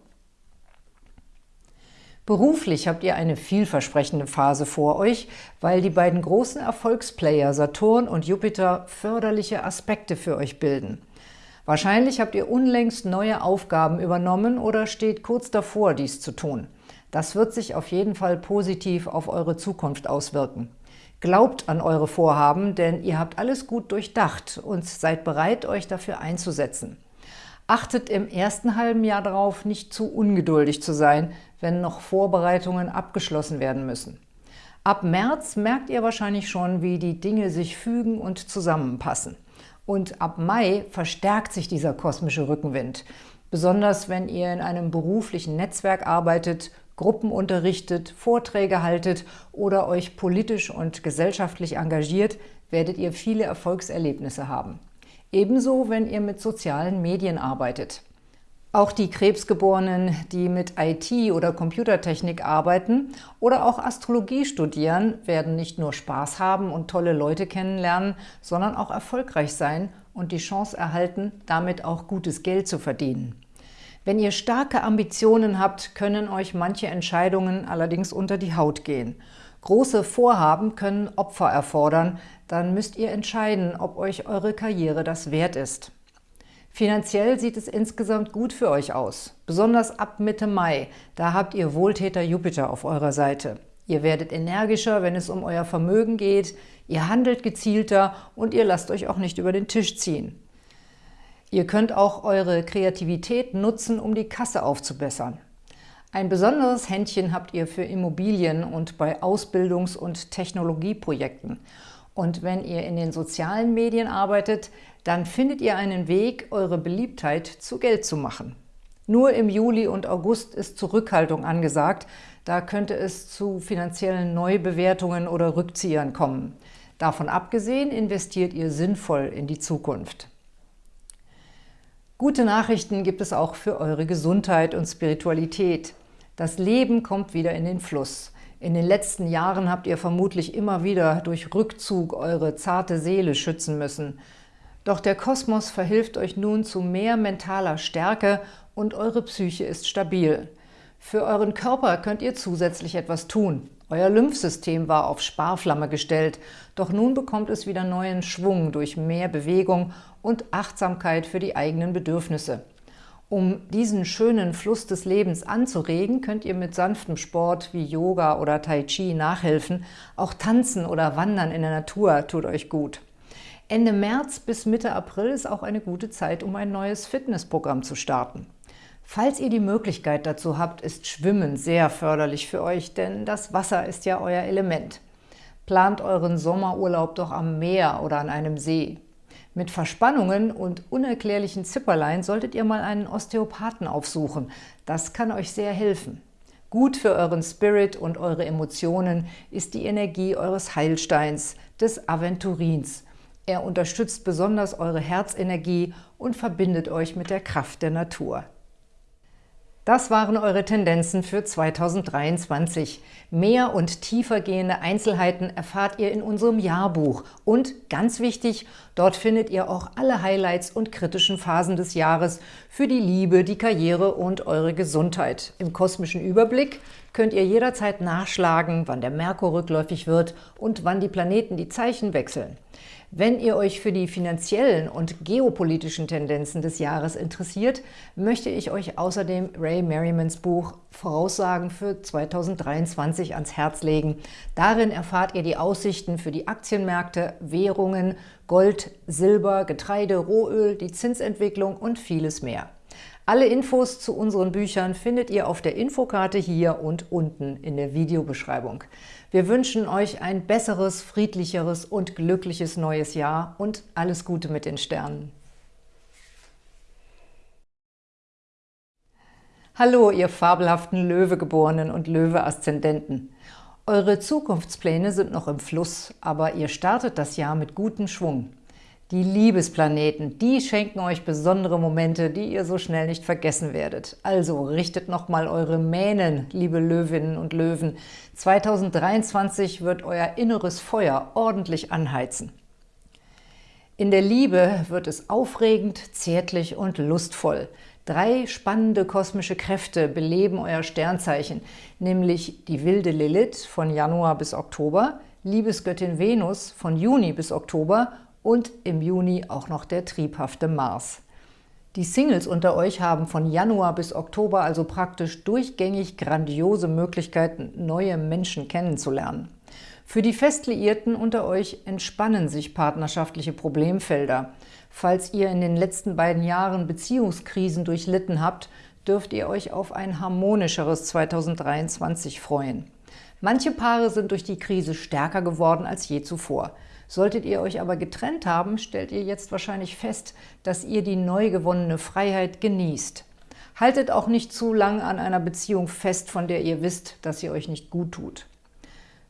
[SPEAKER 1] Beruflich habt ihr eine vielversprechende Phase vor euch, weil die beiden großen Erfolgsplayer Saturn und Jupiter förderliche Aspekte für euch bilden. Wahrscheinlich habt ihr unlängst neue Aufgaben übernommen oder steht kurz davor, dies zu tun. Das wird sich auf jeden Fall positiv auf eure Zukunft auswirken. Glaubt an eure Vorhaben, denn ihr habt alles gut durchdacht und seid bereit, euch dafür einzusetzen. Achtet im ersten halben Jahr darauf, nicht zu ungeduldig zu sein, wenn noch Vorbereitungen abgeschlossen werden müssen. Ab März merkt ihr wahrscheinlich schon, wie die Dinge sich fügen und zusammenpassen. Und ab Mai verstärkt sich dieser kosmische Rückenwind. Besonders wenn ihr in einem beruflichen Netzwerk arbeitet, Gruppen unterrichtet, Vorträge haltet oder euch politisch und gesellschaftlich engagiert, werdet ihr viele Erfolgserlebnisse haben. Ebenso, wenn ihr mit sozialen Medien arbeitet. Auch die Krebsgeborenen, die mit IT oder Computertechnik arbeiten oder auch Astrologie studieren, werden nicht nur Spaß haben und tolle Leute kennenlernen, sondern auch erfolgreich sein und die Chance erhalten, damit auch gutes Geld zu verdienen. Wenn ihr starke Ambitionen habt, können euch manche Entscheidungen allerdings unter die Haut gehen. Große Vorhaben können Opfer erfordern, dann müsst ihr entscheiden, ob euch eure Karriere das wert ist. Finanziell sieht es insgesamt gut für euch aus, besonders ab Mitte Mai, da habt ihr Wohltäter Jupiter auf eurer Seite. Ihr werdet energischer, wenn es um euer Vermögen geht, ihr handelt gezielter und ihr lasst euch auch nicht über den Tisch ziehen. Ihr könnt auch eure Kreativität nutzen, um die Kasse aufzubessern. Ein besonderes Händchen habt ihr für Immobilien und bei Ausbildungs- und Technologieprojekten. Und wenn ihr in den sozialen Medien arbeitet, dann findet ihr einen Weg, eure Beliebtheit zu Geld zu machen. Nur im Juli und August ist Zurückhaltung angesagt, da könnte es zu finanziellen Neubewertungen oder Rückziehern kommen. Davon abgesehen investiert ihr sinnvoll in die Zukunft. Gute Nachrichten gibt es auch für eure Gesundheit und Spiritualität. Das Leben kommt wieder in den Fluss. In den letzten Jahren habt ihr vermutlich immer wieder durch Rückzug eure zarte Seele schützen müssen. Doch der Kosmos verhilft euch nun zu mehr mentaler Stärke und eure Psyche ist stabil. Für euren Körper könnt ihr zusätzlich etwas tun. Euer Lymphsystem war auf Sparflamme gestellt, doch nun bekommt es wieder neuen Schwung durch mehr Bewegung und Achtsamkeit für die eigenen Bedürfnisse. Um diesen schönen Fluss des Lebens anzuregen, könnt ihr mit sanftem Sport wie Yoga oder Tai Chi nachhelfen. Auch Tanzen oder Wandern in der Natur tut euch gut. Ende März bis Mitte April ist auch eine gute Zeit, um ein neues Fitnessprogramm zu starten. Falls ihr die Möglichkeit dazu habt, ist Schwimmen sehr förderlich für euch, denn das Wasser ist ja euer Element. Plant euren Sommerurlaub doch am Meer oder an einem See. Mit Verspannungen und unerklärlichen Zipperlein solltet ihr mal einen Osteopathen aufsuchen. Das kann euch sehr helfen. Gut für euren Spirit und eure Emotionen ist die Energie eures Heilsteins, des Aventurins. Er unterstützt besonders eure Herzenergie und verbindet euch mit der Kraft der Natur. Das waren eure Tendenzen für 2023. Mehr und tiefer gehende Einzelheiten erfahrt ihr in unserem Jahrbuch. Und ganz wichtig, dort findet ihr auch alle Highlights und kritischen Phasen des Jahres für die Liebe, die Karriere und eure Gesundheit. Im kosmischen Überblick könnt ihr jederzeit nachschlagen, wann der Merkur rückläufig wird und wann die Planeten die Zeichen wechseln. Wenn ihr euch für die finanziellen und geopolitischen Tendenzen des Jahres interessiert, möchte ich euch außerdem Ray Merrimans Buch Voraussagen für 2023 ans Herz legen. Darin erfahrt ihr die Aussichten für die Aktienmärkte, Währungen, Gold, Silber, Getreide, Rohöl, die Zinsentwicklung und vieles mehr. Alle Infos zu unseren Büchern findet ihr auf der Infokarte hier und unten in der Videobeschreibung. Wir wünschen euch ein besseres, friedlicheres und glückliches neues Jahr und alles Gute mit den Sternen. Hallo, ihr fabelhaften Löwegeborenen und Löwe-Aszendenten. Eure Zukunftspläne sind noch im Fluss, aber ihr startet das Jahr mit gutem Schwung. Die Liebesplaneten, die schenken euch besondere Momente, die ihr so schnell nicht vergessen werdet. Also richtet nochmal eure Mähnen, liebe Löwinnen und Löwen. 2023 wird euer inneres Feuer ordentlich anheizen. In der Liebe wird es aufregend, zärtlich und lustvoll. Drei spannende kosmische Kräfte beleben euer Sternzeichen, nämlich die wilde Lilith von Januar bis Oktober, Liebesgöttin Venus von Juni bis Oktober und im Juni auch noch der triebhafte Mars. Die Singles unter euch haben von Januar bis Oktober also praktisch durchgängig grandiose Möglichkeiten, neue Menschen kennenzulernen. Für die Festliierten unter euch entspannen sich partnerschaftliche Problemfelder. Falls ihr in den letzten beiden Jahren Beziehungskrisen durchlitten habt, dürft ihr euch auf ein harmonischeres 2023 freuen. Manche Paare sind durch die Krise stärker geworden als je zuvor. Solltet ihr euch aber getrennt haben, stellt ihr jetzt wahrscheinlich fest, dass ihr die neu gewonnene Freiheit genießt. Haltet auch nicht zu lang an einer Beziehung fest, von der ihr wisst, dass sie euch nicht gut tut.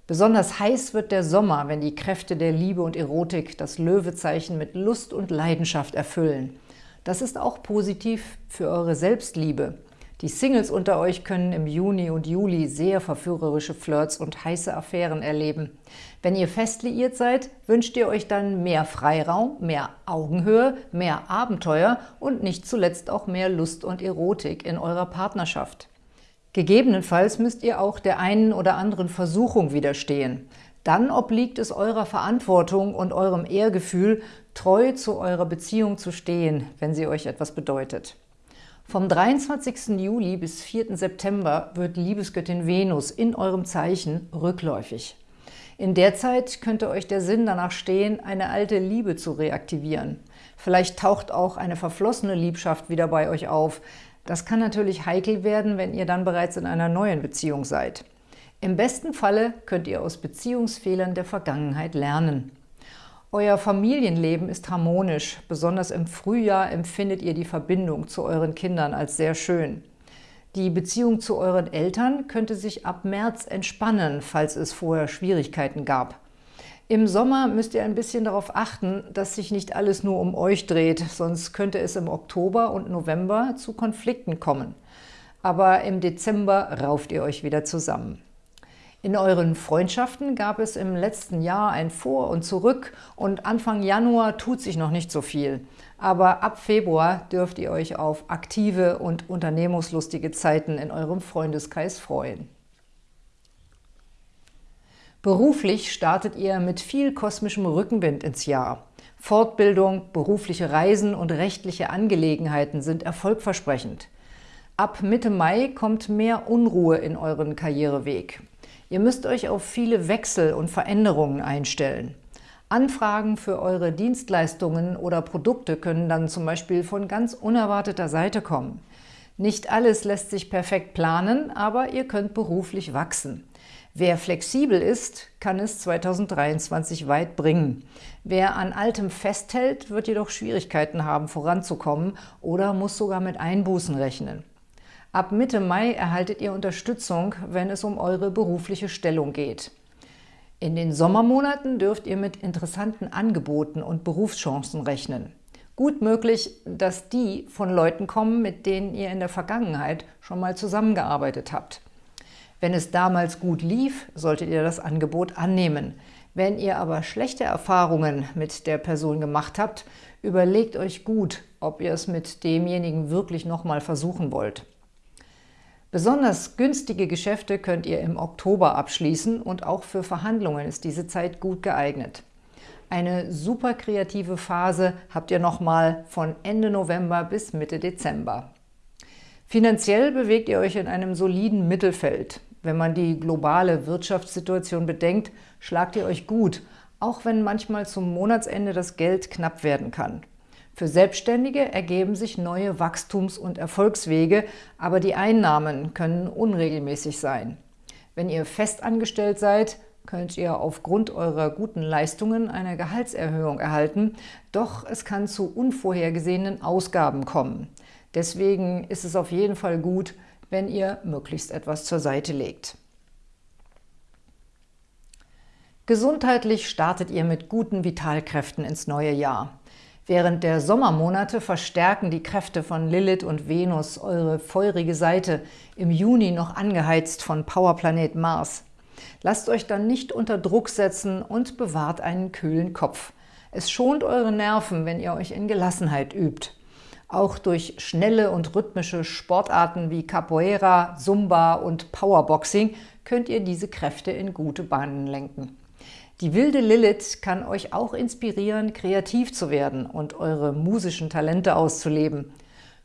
[SPEAKER 1] Besonders heiß wird der Sommer, wenn die Kräfte der Liebe und Erotik das Löwezeichen mit Lust und Leidenschaft erfüllen. Das ist auch positiv für eure Selbstliebe. Die Singles unter euch können im Juni und Juli sehr verführerische Flirts und heiße Affären erleben. Wenn ihr fest liiert seid, wünscht ihr euch dann mehr Freiraum, mehr Augenhöhe, mehr Abenteuer und nicht zuletzt auch mehr Lust und Erotik in eurer Partnerschaft. Gegebenenfalls müsst ihr auch der einen oder anderen Versuchung widerstehen. Dann obliegt es eurer Verantwortung und eurem Ehrgefühl, treu zu eurer Beziehung zu stehen, wenn sie euch etwas bedeutet. Vom 23. Juli bis 4. September wird Liebesgöttin Venus in eurem Zeichen rückläufig. In der Zeit könnte euch der Sinn danach stehen, eine alte Liebe zu reaktivieren. Vielleicht taucht auch eine verflossene Liebschaft wieder bei euch auf. Das kann natürlich heikel werden, wenn ihr dann bereits in einer neuen Beziehung seid. Im besten Falle könnt ihr aus Beziehungsfehlern der Vergangenheit lernen. Euer Familienleben ist harmonisch. Besonders im Frühjahr empfindet ihr die Verbindung zu euren Kindern als sehr schön. Die Beziehung zu euren Eltern könnte sich ab März entspannen, falls es vorher Schwierigkeiten gab. Im Sommer müsst ihr ein bisschen darauf achten, dass sich nicht alles nur um euch dreht, sonst könnte es im Oktober und November zu Konflikten kommen. Aber im Dezember rauft ihr euch wieder zusammen. In euren Freundschaften gab es im letzten Jahr ein Vor und Zurück und Anfang Januar tut sich noch nicht so viel. Aber ab Februar dürft ihr euch auf aktive und unternehmungslustige Zeiten in eurem Freundeskreis freuen. Beruflich startet ihr mit viel kosmischem Rückenwind ins Jahr. Fortbildung, berufliche Reisen und rechtliche Angelegenheiten sind erfolgversprechend. Ab Mitte Mai kommt mehr Unruhe in euren Karriereweg. Ihr müsst euch auf viele Wechsel und Veränderungen einstellen. Anfragen für eure Dienstleistungen oder Produkte können dann zum Beispiel von ganz unerwarteter Seite kommen. Nicht alles lässt sich perfekt planen, aber ihr könnt beruflich wachsen. Wer flexibel ist, kann es 2023 weit bringen. Wer an Altem festhält, wird jedoch Schwierigkeiten haben, voranzukommen oder muss sogar mit Einbußen rechnen. Ab Mitte Mai erhaltet ihr Unterstützung, wenn es um eure berufliche Stellung geht. In den Sommermonaten dürft ihr mit interessanten Angeboten und Berufschancen rechnen. Gut möglich, dass die von Leuten kommen, mit denen ihr in der Vergangenheit schon mal zusammengearbeitet habt. Wenn es damals gut lief, solltet ihr das Angebot annehmen. Wenn ihr aber schlechte Erfahrungen mit der Person gemacht habt, überlegt euch gut, ob ihr es mit demjenigen wirklich nochmal versuchen wollt. Besonders günstige Geschäfte könnt ihr im Oktober abschließen und auch für Verhandlungen ist diese Zeit gut geeignet. Eine super kreative Phase habt ihr nochmal von Ende November bis Mitte Dezember. Finanziell bewegt ihr euch in einem soliden Mittelfeld. Wenn man die globale Wirtschaftssituation bedenkt, schlagt ihr euch gut, auch wenn manchmal zum Monatsende das Geld knapp werden kann. Für Selbstständige ergeben sich neue Wachstums- und Erfolgswege, aber die Einnahmen können unregelmäßig sein. Wenn ihr festangestellt seid, könnt ihr aufgrund eurer guten Leistungen eine Gehaltserhöhung erhalten, doch es kann zu unvorhergesehenen Ausgaben kommen. Deswegen ist es auf jeden Fall gut, wenn ihr möglichst etwas zur Seite legt. Gesundheitlich startet ihr mit guten Vitalkräften ins neue Jahr. Während der Sommermonate verstärken die Kräfte von Lilith und Venus eure feurige Seite, im Juni noch angeheizt von Powerplanet Mars. Lasst euch dann nicht unter Druck setzen und bewahrt einen kühlen Kopf. Es schont eure Nerven, wenn ihr euch in Gelassenheit übt. Auch durch schnelle und rhythmische Sportarten wie Capoeira, Zumba und Powerboxing könnt ihr diese Kräfte in gute Bahnen lenken. Die wilde Lilith kann euch auch inspirieren, kreativ zu werden und eure musischen Talente auszuleben.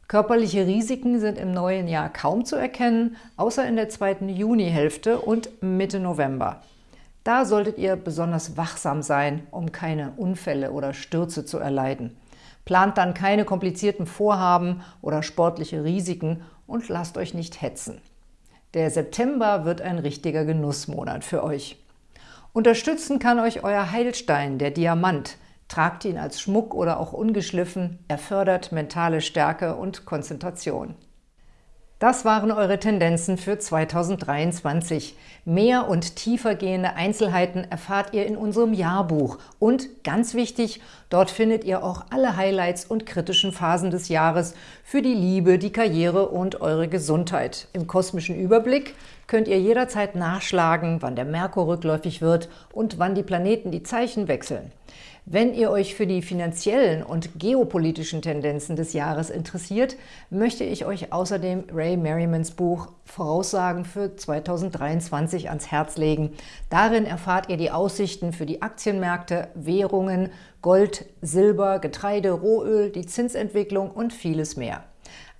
[SPEAKER 1] Körperliche Risiken sind im neuen Jahr kaum zu erkennen, außer in der zweiten Junihälfte und Mitte November. Da solltet ihr besonders wachsam sein, um keine Unfälle oder Stürze zu erleiden. Plant dann keine komplizierten Vorhaben oder sportliche Risiken und lasst euch nicht hetzen. Der September wird ein richtiger Genussmonat für euch. Unterstützen kann euch euer Heilstein, der Diamant. Tragt ihn als Schmuck oder auch ungeschliffen. Er fördert mentale Stärke und Konzentration. Das waren eure Tendenzen für 2023. Mehr und tiefer gehende Einzelheiten erfahrt ihr in unserem Jahrbuch. Und ganz wichtig, dort findet ihr auch alle Highlights und kritischen Phasen des Jahres für die Liebe, die Karriere und eure Gesundheit. Im kosmischen Überblick könnt ihr jederzeit nachschlagen, wann der Merkur rückläufig wird und wann die Planeten die Zeichen wechseln. Wenn ihr euch für die finanziellen und geopolitischen Tendenzen des Jahres interessiert, möchte ich euch außerdem Ray Merrimans Buch Voraussagen für 2023 ans Herz legen. Darin erfahrt ihr die Aussichten für die Aktienmärkte, Währungen, Gold, Silber, Getreide, Rohöl, die Zinsentwicklung und vieles mehr.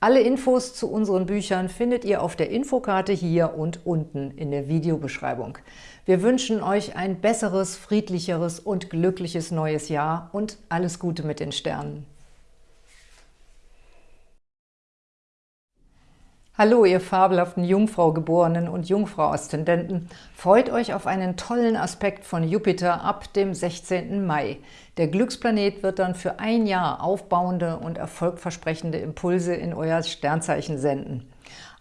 [SPEAKER 1] Alle Infos zu unseren Büchern findet ihr auf der Infokarte hier und unten in der Videobeschreibung. Wir wünschen euch ein besseres, friedlicheres und glückliches neues Jahr und alles Gute mit den Sternen. Hallo, ihr fabelhaften Jungfrau-Geborenen und Jungfrau-Aszendenten. Freut euch auf einen tollen Aspekt von Jupiter ab dem 16. Mai. Der Glücksplanet wird dann für ein Jahr aufbauende und erfolgversprechende Impulse in euer Sternzeichen senden.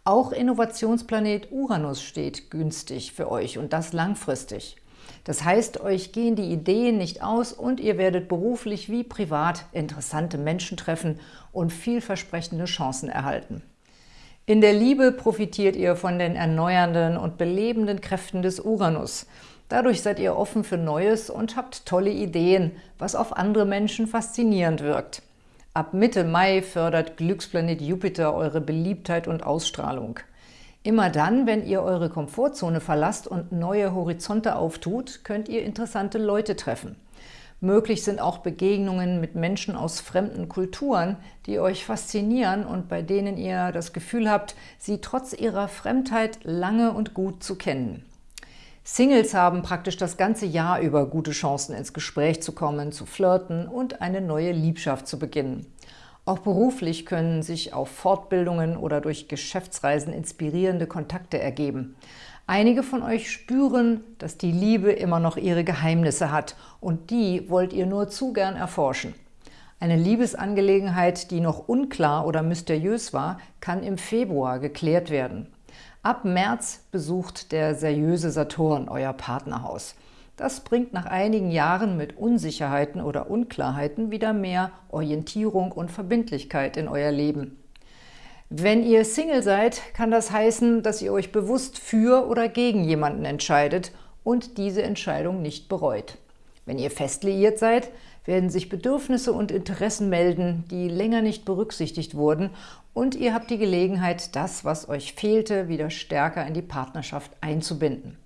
[SPEAKER 1] Auch Innovationsplanet Uranus steht günstig für euch und das langfristig. Das heißt, euch gehen die Ideen nicht aus und ihr werdet beruflich wie privat interessante Menschen treffen und vielversprechende Chancen erhalten. In der Liebe profitiert ihr von den erneuernden und belebenden Kräften des Uranus. Dadurch seid ihr offen für Neues und habt tolle Ideen, was auf andere Menschen faszinierend wirkt. Ab Mitte Mai fördert Glücksplanet Jupiter eure Beliebtheit und Ausstrahlung. Immer dann, wenn ihr eure Komfortzone verlasst und neue Horizonte auftut, könnt ihr interessante Leute treffen. Möglich sind auch Begegnungen mit Menschen aus fremden Kulturen, die euch faszinieren und bei denen ihr das Gefühl habt, sie trotz ihrer Fremdheit lange und gut zu kennen. Singles haben praktisch das ganze Jahr über gute Chancen, ins Gespräch zu kommen, zu flirten und eine neue Liebschaft zu beginnen. Auch beruflich können sich auf Fortbildungen oder durch Geschäftsreisen inspirierende Kontakte ergeben. Einige von euch spüren, dass die Liebe immer noch ihre Geheimnisse hat und die wollt ihr nur zu gern erforschen. Eine Liebesangelegenheit, die noch unklar oder mysteriös war, kann im Februar geklärt werden. Ab März besucht der seriöse Saturn euer Partnerhaus. Das bringt nach einigen Jahren mit Unsicherheiten oder Unklarheiten wieder mehr Orientierung und Verbindlichkeit in euer Leben. Wenn ihr Single seid, kann das heißen, dass ihr euch bewusst für oder gegen jemanden entscheidet und diese Entscheidung nicht bereut. Wenn ihr fest liiert seid, werden sich Bedürfnisse und Interessen melden, die länger nicht berücksichtigt wurden und ihr habt die Gelegenheit, das, was euch fehlte, wieder stärker in die Partnerschaft einzubinden.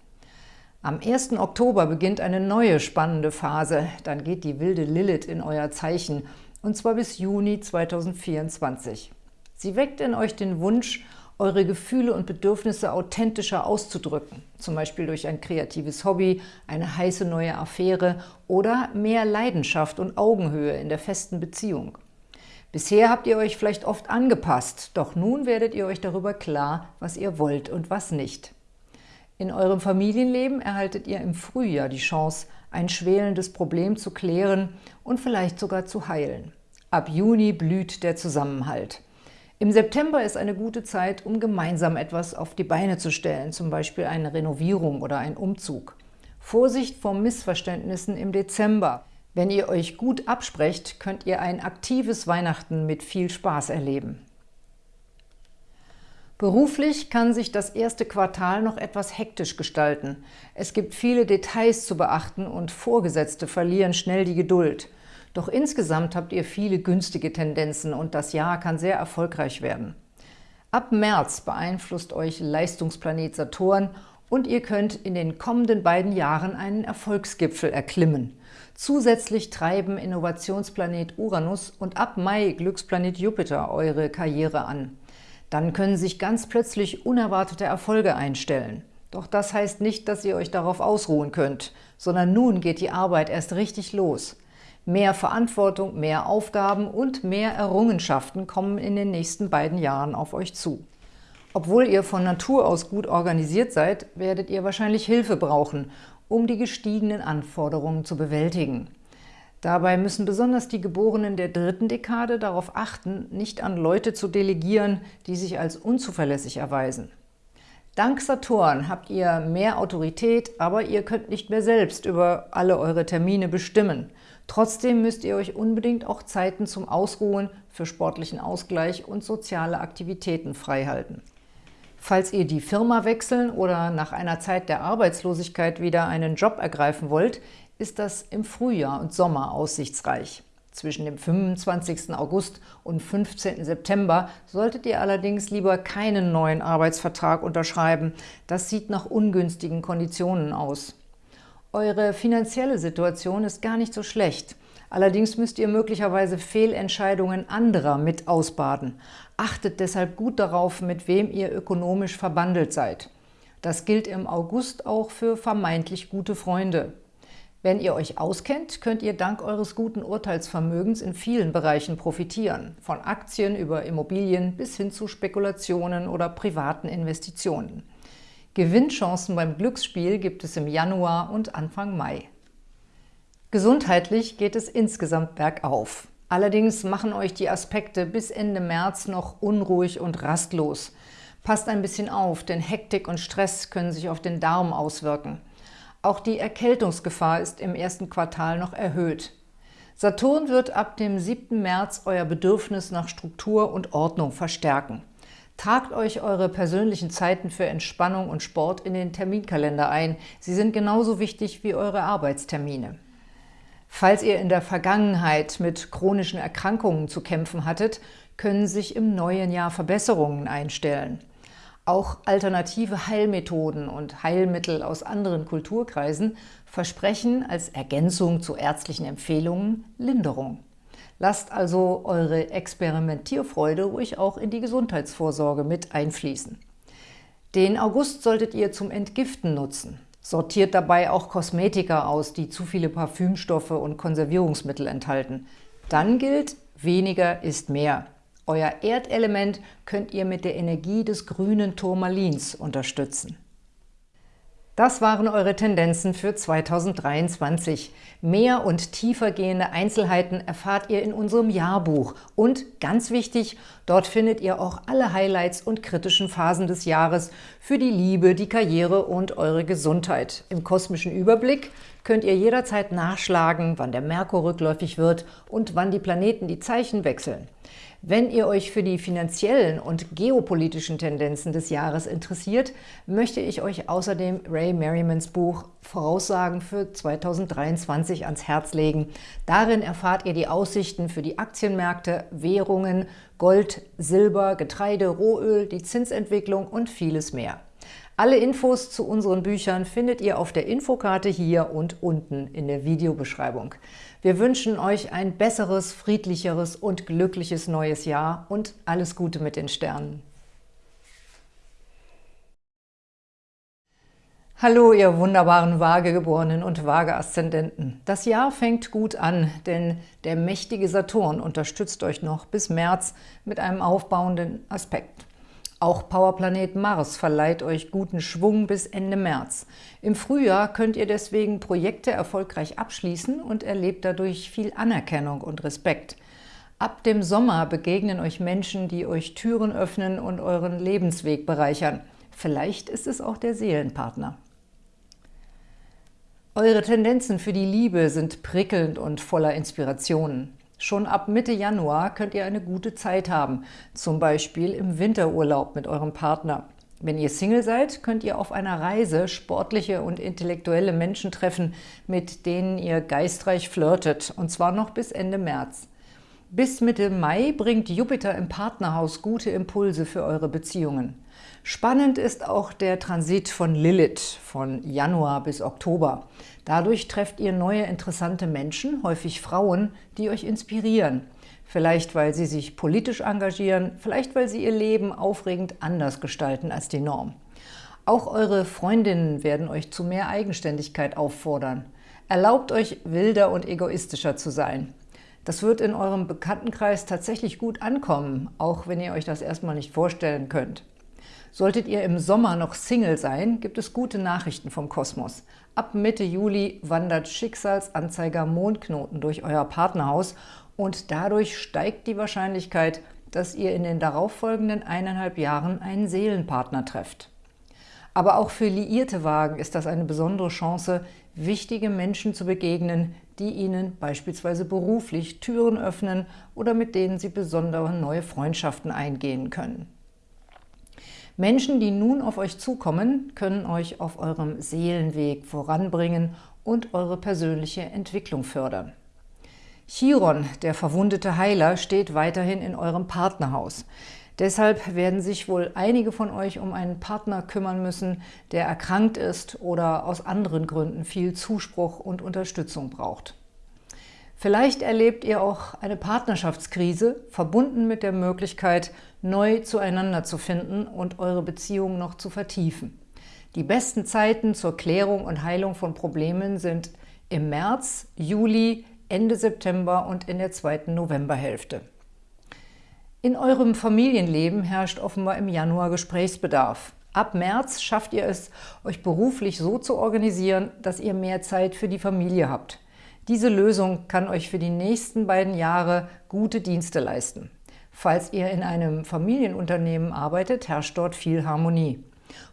[SPEAKER 1] Am 1. Oktober beginnt eine neue spannende Phase, dann geht die wilde Lilith in euer Zeichen, und zwar bis Juni 2024. Sie weckt in euch den Wunsch, eure Gefühle und Bedürfnisse authentischer auszudrücken, zum Beispiel durch ein kreatives Hobby, eine heiße neue Affäre oder mehr Leidenschaft und Augenhöhe in der festen Beziehung. Bisher habt ihr euch vielleicht oft angepasst, doch nun werdet ihr euch darüber klar, was ihr wollt und was nicht. In eurem Familienleben erhaltet ihr im Frühjahr die Chance, ein schwelendes Problem zu klären und vielleicht sogar zu heilen. Ab Juni blüht der Zusammenhalt. Im September ist eine gute Zeit, um gemeinsam etwas auf die Beine zu stellen, zum Beispiel eine Renovierung oder ein Umzug. Vorsicht vor Missverständnissen im Dezember. Wenn ihr euch gut absprecht, könnt ihr ein aktives Weihnachten mit viel Spaß erleben. Beruflich kann sich das erste Quartal noch etwas hektisch gestalten. Es gibt viele Details zu beachten und Vorgesetzte verlieren schnell die Geduld – doch insgesamt habt ihr viele günstige Tendenzen und das Jahr kann sehr erfolgreich werden. Ab März beeinflusst euch Leistungsplanet Saturn und ihr könnt in den kommenden beiden Jahren einen Erfolgsgipfel erklimmen. Zusätzlich treiben Innovationsplanet Uranus und ab Mai Glücksplanet Jupiter eure Karriere an. Dann können sich ganz plötzlich unerwartete Erfolge einstellen. Doch das heißt nicht, dass ihr euch darauf ausruhen könnt, sondern nun geht die Arbeit erst richtig los. Mehr Verantwortung, mehr Aufgaben und mehr Errungenschaften kommen in den nächsten beiden Jahren auf euch zu. Obwohl ihr von Natur aus gut organisiert seid, werdet ihr wahrscheinlich Hilfe brauchen, um die gestiegenen Anforderungen zu bewältigen. Dabei müssen besonders die Geborenen der dritten Dekade darauf achten, nicht an Leute zu delegieren, die sich als unzuverlässig erweisen. Dank Saturn habt ihr mehr Autorität, aber ihr könnt nicht mehr selbst über alle eure Termine bestimmen. Trotzdem müsst ihr euch unbedingt auch Zeiten zum Ausruhen, für sportlichen Ausgleich und soziale Aktivitäten freihalten. Falls ihr die Firma wechseln oder nach einer Zeit der Arbeitslosigkeit wieder einen Job ergreifen wollt, ist das im Frühjahr und Sommer aussichtsreich. Zwischen dem 25. August und 15. September solltet ihr allerdings lieber keinen neuen Arbeitsvertrag unterschreiben. Das sieht nach ungünstigen Konditionen aus. Eure finanzielle Situation ist gar nicht so schlecht. Allerdings müsst ihr möglicherweise Fehlentscheidungen anderer mit ausbaden. Achtet deshalb gut darauf, mit wem ihr ökonomisch verbandelt seid. Das gilt im August auch für vermeintlich gute Freunde. Wenn ihr euch auskennt, könnt ihr dank eures guten Urteilsvermögens in vielen Bereichen profitieren, von Aktien über Immobilien bis hin zu Spekulationen oder privaten Investitionen. Gewinnchancen beim Glücksspiel gibt es im Januar und Anfang Mai. Gesundheitlich geht es insgesamt bergauf. Allerdings machen euch die Aspekte bis Ende März noch unruhig und rastlos. Passt ein bisschen auf, denn Hektik und Stress können sich auf den Darm auswirken. Auch die Erkältungsgefahr ist im ersten Quartal noch erhöht. Saturn wird ab dem 7. März euer Bedürfnis nach Struktur und Ordnung verstärken. Tragt euch eure persönlichen Zeiten für Entspannung und Sport in den Terminkalender ein. Sie sind genauso wichtig wie eure Arbeitstermine. Falls ihr in der Vergangenheit mit chronischen Erkrankungen zu kämpfen hattet, können sich im neuen Jahr Verbesserungen einstellen. Auch alternative Heilmethoden und Heilmittel aus anderen Kulturkreisen versprechen als Ergänzung zu ärztlichen Empfehlungen Linderung. Lasst also eure Experimentierfreude ruhig auch in die Gesundheitsvorsorge mit einfließen. Den August solltet ihr zum Entgiften nutzen. Sortiert dabei auch Kosmetika aus, die zu viele Parfümstoffe und Konservierungsmittel enthalten. Dann gilt, weniger ist mehr. Euer Erdelement könnt ihr mit der Energie des grünen Turmalins unterstützen. Das waren eure Tendenzen für 2023. Mehr und tiefer gehende Einzelheiten erfahrt ihr in unserem Jahrbuch. Und ganz wichtig, dort findet ihr auch alle Highlights und kritischen Phasen des Jahres für die Liebe, die Karriere und eure Gesundheit. Im kosmischen Überblick könnt ihr jederzeit nachschlagen, wann der Merkur rückläufig wird und wann die Planeten die Zeichen wechseln. Wenn ihr euch für die finanziellen und geopolitischen Tendenzen des Jahres interessiert, möchte ich euch außerdem Ray Merrimans Buch Voraussagen für 2023 ans Herz legen. Darin erfahrt ihr die Aussichten für die Aktienmärkte, Währungen, Gold, Silber, Getreide, Rohöl, die Zinsentwicklung und vieles mehr. Alle Infos zu unseren Büchern findet ihr auf der Infokarte hier und unten in der Videobeschreibung. Wir wünschen euch ein besseres, friedlicheres und glückliches neues Jahr und alles Gute mit den Sternen. Hallo, ihr wunderbaren Waagegeborenen und Waage-Aszendenten. Das Jahr fängt gut an, denn der mächtige Saturn unterstützt euch noch bis März mit einem aufbauenden Aspekt. Auch Powerplanet Mars verleiht euch guten Schwung bis Ende März. Im Frühjahr könnt ihr deswegen Projekte erfolgreich abschließen und erlebt dadurch viel Anerkennung und Respekt. Ab dem Sommer begegnen euch Menschen, die euch Türen öffnen und euren Lebensweg bereichern. Vielleicht ist es auch der Seelenpartner. Eure Tendenzen für die Liebe sind prickelnd und voller Inspirationen. Schon ab Mitte Januar könnt ihr eine gute Zeit haben, zum Beispiel im Winterurlaub mit eurem Partner. Wenn ihr Single seid, könnt ihr auf einer Reise sportliche und intellektuelle Menschen treffen, mit denen ihr geistreich flirtet, und zwar noch bis Ende März. Bis Mitte Mai bringt Jupiter im Partnerhaus gute Impulse für eure Beziehungen. Spannend ist auch der Transit von Lilith von Januar bis Oktober. Dadurch trefft ihr neue interessante Menschen, häufig Frauen, die euch inspirieren. Vielleicht, weil sie sich politisch engagieren, vielleicht, weil sie ihr Leben aufregend anders gestalten als die Norm. Auch eure Freundinnen werden euch zu mehr Eigenständigkeit auffordern. Erlaubt euch, wilder und egoistischer zu sein. Das wird in eurem Bekanntenkreis tatsächlich gut ankommen, auch wenn ihr euch das erstmal nicht vorstellen könnt. Solltet ihr im Sommer noch Single sein, gibt es gute Nachrichten vom Kosmos. Ab Mitte Juli wandert Schicksalsanzeiger Mondknoten durch euer Partnerhaus und dadurch steigt die Wahrscheinlichkeit, dass ihr in den darauffolgenden eineinhalb Jahren einen Seelenpartner trefft. Aber auch für liierte Wagen ist das eine besondere Chance, wichtige Menschen zu begegnen, die ihnen beispielsweise beruflich Türen öffnen oder mit denen sie besondere neue Freundschaften eingehen können. Menschen, die nun auf euch zukommen, können euch auf eurem Seelenweg voranbringen und eure persönliche Entwicklung fördern. Chiron, der verwundete Heiler, steht weiterhin in eurem Partnerhaus. Deshalb werden sich wohl einige von euch um einen Partner kümmern müssen, der erkrankt ist oder aus anderen Gründen viel Zuspruch und Unterstützung braucht. Vielleicht erlebt ihr auch eine Partnerschaftskrise, verbunden mit der Möglichkeit, neu zueinander zu finden und eure Beziehung noch zu vertiefen. Die besten Zeiten zur Klärung und Heilung von Problemen sind im März, Juli, Ende September und in der zweiten Novemberhälfte. In eurem Familienleben herrscht offenbar im Januar Gesprächsbedarf. Ab März schafft ihr es, euch beruflich so zu organisieren, dass ihr mehr Zeit für die Familie habt. Diese Lösung kann euch für die nächsten beiden Jahre gute Dienste leisten. Falls ihr in einem Familienunternehmen arbeitet, herrscht dort viel Harmonie.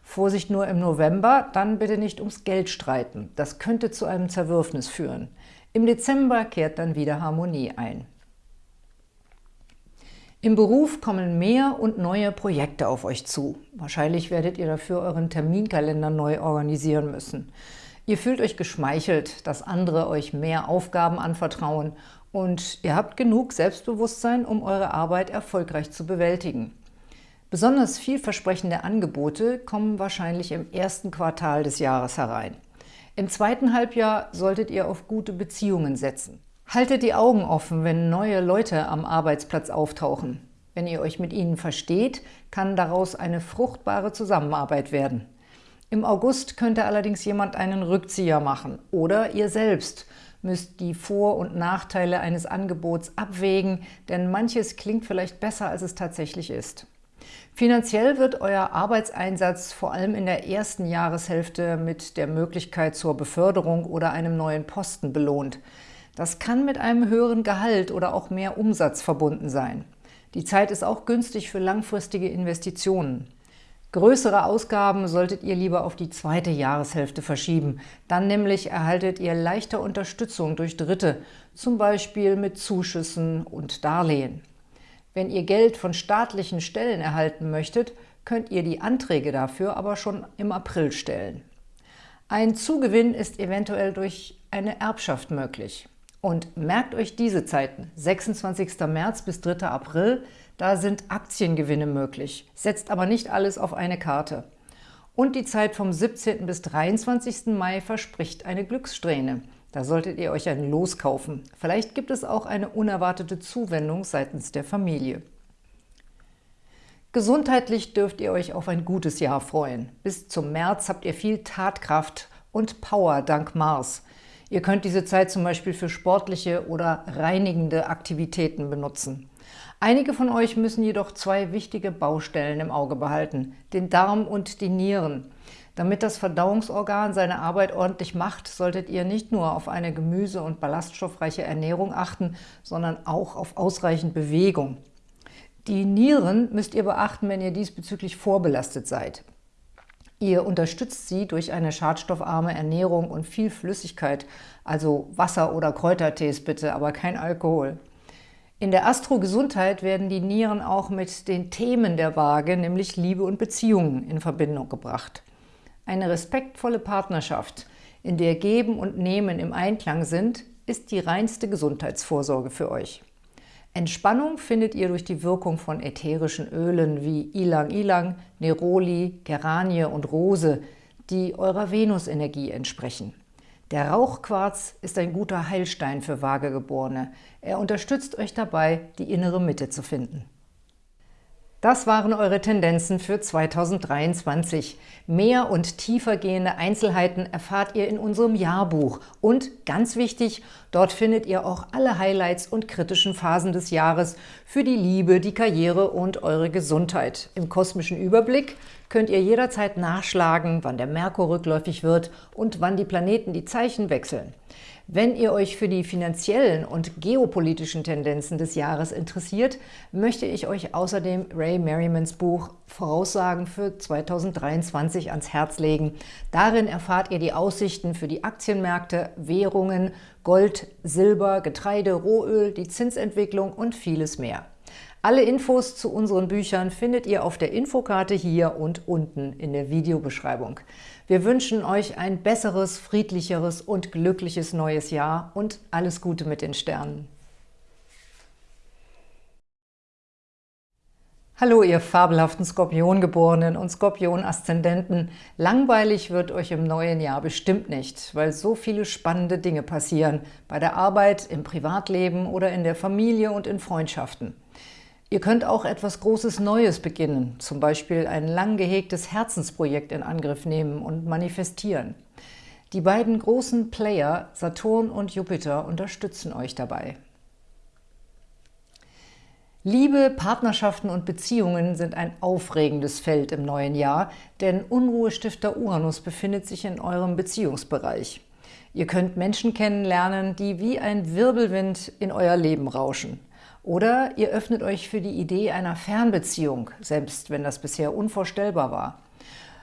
[SPEAKER 1] Vorsicht nur im November, dann bitte nicht ums Geld streiten. Das könnte zu einem Zerwürfnis führen. Im Dezember kehrt dann wieder Harmonie ein. Im Beruf kommen mehr und neue Projekte auf euch zu. Wahrscheinlich werdet ihr dafür euren Terminkalender neu organisieren müssen. Ihr fühlt euch geschmeichelt, dass andere euch mehr Aufgaben anvertrauen und ihr habt genug Selbstbewusstsein, um eure Arbeit erfolgreich zu bewältigen. Besonders vielversprechende Angebote kommen wahrscheinlich im ersten Quartal des Jahres herein. Im zweiten Halbjahr solltet ihr auf gute Beziehungen setzen. Haltet die Augen offen, wenn neue Leute am Arbeitsplatz auftauchen. Wenn ihr euch mit ihnen versteht, kann daraus eine fruchtbare Zusammenarbeit werden. Im August könnte allerdings jemand einen Rückzieher machen oder ihr selbst müsst die Vor- und Nachteile eines Angebots abwägen, denn manches klingt vielleicht besser, als es tatsächlich ist. Finanziell wird euer Arbeitseinsatz vor allem in der ersten Jahreshälfte mit der Möglichkeit zur Beförderung oder einem neuen Posten belohnt. Das kann mit einem höheren Gehalt oder auch mehr Umsatz verbunden sein. Die Zeit ist auch günstig für langfristige Investitionen. Größere Ausgaben solltet ihr lieber auf die zweite Jahreshälfte verschieben. Dann nämlich erhaltet ihr leichter Unterstützung durch Dritte, zum Beispiel mit Zuschüssen und Darlehen. Wenn ihr Geld von staatlichen Stellen erhalten möchtet, könnt ihr die Anträge dafür aber schon im April stellen. Ein Zugewinn ist eventuell durch eine Erbschaft möglich. Und merkt euch diese Zeiten, 26. März bis 3. April, da sind Aktiengewinne möglich. Setzt aber nicht alles auf eine Karte. Und die Zeit vom 17. bis 23. Mai verspricht eine Glückssträhne. Da solltet ihr euch ein Los kaufen. Vielleicht gibt es auch eine unerwartete Zuwendung seitens der Familie. Gesundheitlich dürft ihr euch auf ein gutes Jahr freuen. Bis zum März habt ihr viel Tatkraft und Power dank Mars. Ihr könnt diese Zeit zum Beispiel für sportliche oder reinigende Aktivitäten benutzen. Einige von euch müssen jedoch zwei wichtige Baustellen im Auge behalten, den Darm und die Nieren. Damit das Verdauungsorgan seine Arbeit ordentlich macht, solltet ihr nicht nur auf eine gemüse- und ballaststoffreiche Ernährung achten, sondern auch auf ausreichend Bewegung. Die Nieren müsst ihr beachten, wenn ihr diesbezüglich vorbelastet seid. Ihr unterstützt sie durch eine schadstoffarme Ernährung und viel Flüssigkeit, also Wasser oder Kräutertees bitte, aber kein Alkohol. In der Astro-Gesundheit werden die Nieren auch mit den Themen der Waage, nämlich Liebe und Beziehungen, in Verbindung gebracht. Eine respektvolle Partnerschaft, in der Geben und Nehmen im Einklang sind, ist die reinste Gesundheitsvorsorge für euch. Entspannung findet ihr durch die Wirkung von ätherischen Ölen wie Ilang-Ilang, Neroli, Geranie und Rose, die eurer Venusenergie entsprechen. Der Rauchquarz ist ein guter Heilstein für Vagegeborene. Er unterstützt euch dabei, die innere Mitte zu finden. Das waren eure Tendenzen für 2023. Mehr und tiefergehende Einzelheiten erfahrt ihr in unserem Jahrbuch. Und ganz wichtig, dort findet ihr auch alle Highlights und kritischen Phasen des Jahres für die Liebe, die Karriere und eure Gesundheit. Im kosmischen Überblick könnt ihr jederzeit nachschlagen, wann der Merkur rückläufig wird und wann die Planeten die Zeichen wechseln. Wenn ihr euch für die finanziellen und geopolitischen Tendenzen des Jahres interessiert, möchte ich euch außerdem Ray Merrimans Buch Voraussagen für 2023 ans Herz legen. Darin erfahrt ihr die Aussichten für die Aktienmärkte, Währungen, Gold, Silber, Getreide, Rohöl, die Zinsentwicklung und vieles mehr. Alle Infos zu unseren Büchern findet ihr auf der Infokarte hier und unten in der Videobeschreibung. Wir wünschen euch ein besseres, friedlicheres und glückliches neues Jahr und alles Gute mit den Sternen. Hallo, ihr fabelhaften Skorpiongeborenen und Skorpion-Aszendenten. Langweilig wird euch im neuen Jahr bestimmt nicht, weil so viele spannende Dinge passieren, bei der Arbeit, im Privatleben oder in der Familie und in Freundschaften. Ihr könnt auch etwas Großes Neues beginnen, zum Beispiel ein lang gehegtes Herzensprojekt in Angriff nehmen und manifestieren. Die beiden großen Player, Saturn und Jupiter, unterstützen euch dabei. Liebe, Partnerschaften und Beziehungen sind ein aufregendes Feld im neuen Jahr, denn Unruhestifter Uranus befindet sich in eurem Beziehungsbereich. Ihr könnt Menschen kennenlernen, die wie ein Wirbelwind in euer Leben rauschen. Oder ihr öffnet euch für die Idee einer Fernbeziehung, selbst wenn das bisher unvorstellbar war.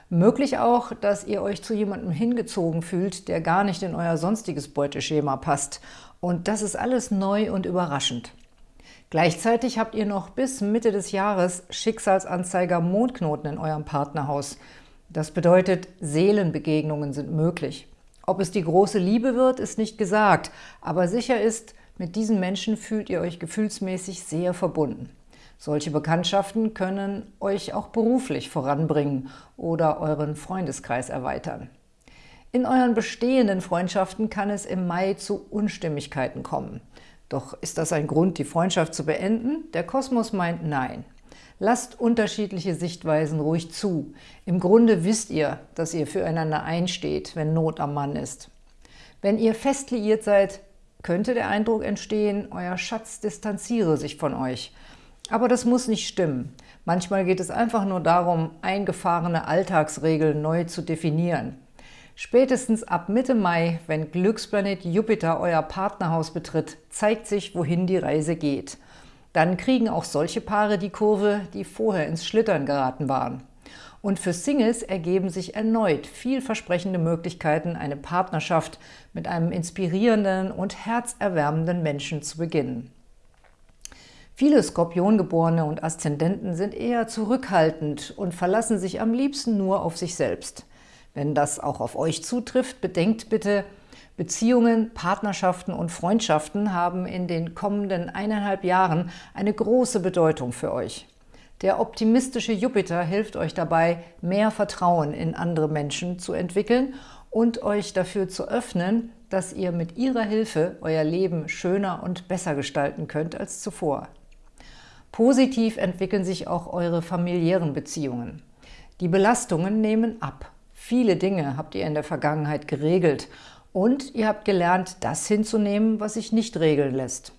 [SPEAKER 1] Möglich auch, dass ihr euch zu jemandem hingezogen fühlt, der gar nicht in euer sonstiges Beuteschema passt. Und das ist alles neu und überraschend. Gleichzeitig habt ihr noch bis Mitte des Jahres Schicksalsanzeiger Mondknoten in eurem Partnerhaus. Das bedeutet, Seelenbegegnungen sind möglich. Ob es die große Liebe wird, ist nicht gesagt, aber sicher ist, mit diesen Menschen fühlt ihr euch gefühlsmäßig sehr verbunden. Solche Bekanntschaften können euch auch beruflich voranbringen oder euren Freundeskreis erweitern. In euren bestehenden Freundschaften kann es im Mai zu Unstimmigkeiten kommen. Doch ist das ein Grund, die Freundschaft zu beenden? Der Kosmos meint nein. Lasst unterschiedliche Sichtweisen ruhig zu. Im Grunde wisst ihr, dass ihr füreinander einsteht, wenn Not am Mann ist. Wenn ihr fest liiert seid, könnte der Eindruck entstehen, euer Schatz distanziere sich von euch. Aber das muss nicht stimmen. Manchmal geht es einfach nur darum, eingefahrene Alltagsregeln neu zu definieren. Spätestens ab Mitte Mai, wenn Glücksplanet Jupiter euer Partnerhaus betritt, zeigt sich, wohin die Reise geht. Dann kriegen auch solche Paare die Kurve, die vorher ins Schlittern geraten waren. Und für Singles ergeben sich erneut vielversprechende Möglichkeiten, eine Partnerschaft mit einem inspirierenden und herzerwärmenden Menschen zu beginnen. Viele Skorpiongeborene und Aszendenten sind eher zurückhaltend und verlassen sich am liebsten nur auf sich selbst. Wenn das auch auf euch zutrifft, bedenkt bitte, Beziehungen, Partnerschaften und Freundschaften haben in den kommenden eineinhalb Jahren eine große Bedeutung für euch. Der optimistische Jupiter hilft euch dabei, mehr Vertrauen in andere Menschen zu entwickeln und euch dafür zu öffnen, dass ihr mit ihrer Hilfe euer Leben schöner und besser gestalten könnt als zuvor. Positiv entwickeln sich auch eure familiären Beziehungen. Die Belastungen nehmen ab. Viele Dinge habt ihr in der Vergangenheit geregelt und ihr habt gelernt, das hinzunehmen, was sich nicht regeln lässt.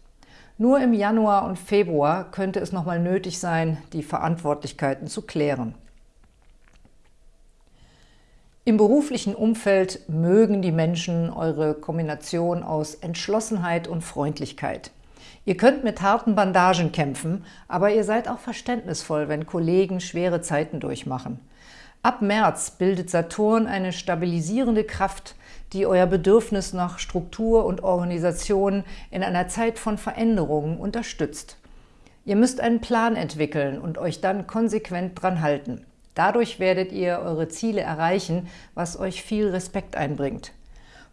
[SPEAKER 1] Nur im Januar und Februar könnte es nochmal nötig sein, die Verantwortlichkeiten zu klären. Im beruflichen Umfeld mögen die Menschen eure Kombination aus Entschlossenheit und Freundlichkeit. Ihr könnt mit harten Bandagen kämpfen, aber ihr seid auch verständnisvoll, wenn Kollegen schwere Zeiten durchmachen. Ab März bildet Saturn eine stabilisierende Kraft, die euer Bedürfnis nach Struktur und Organisation in einer Zeit von Veränderungen unterstützt. Ihr müsst einen Plan entwickeln und euch dann konsequent dran halten. Dadurch werdet ihr eure Ziele erreichen, was euch viel Respekt einbringt.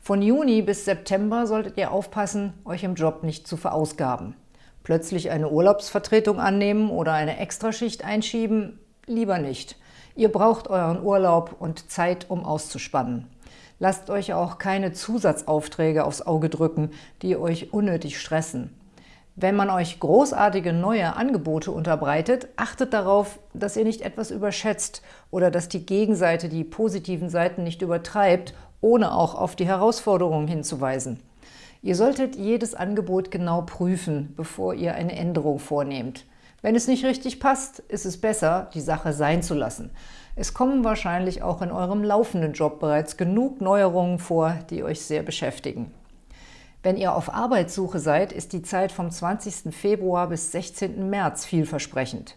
[SPEAKER 1] Von Juni bis September solltet ihr aufpassen, euch im Job nicht zu verausgaben. Plötzlich eine Urlaubsvertretung annehmen oder eine Extraschicht einschieben? Lieber nicht. Ihr braucht euren Urlaub und Zeit, um auszuspannen. Lasst euch auch keine Zusatzaufträge aufs Auge drücken, die euch unnötig stressen. Wenn man euch großartige neue Angebote unterbreitet, achtet darauf, dass ihr nicht etwas überschätzt oder dass die Gegenseite die positiven Seiten nicht übertreibt, ohne auch auf die Herausforderungen hinzuweisen. Ihr solltet jedes Angebot genau prüfen, bevor ihr eine Änderung vornehmt. Wenn es nicht richtig passt, ist es besser, die Sache sein zu lassen. Es kommen wahrscheinlich auch in eurem laufenden Job bereits genug Neuerungen vor, die euch sehr beschäftigen. Wenn ihr auf Arbeitssuche seid, ist die Zeit vom 20. Februar bis 16. März vielversprechend.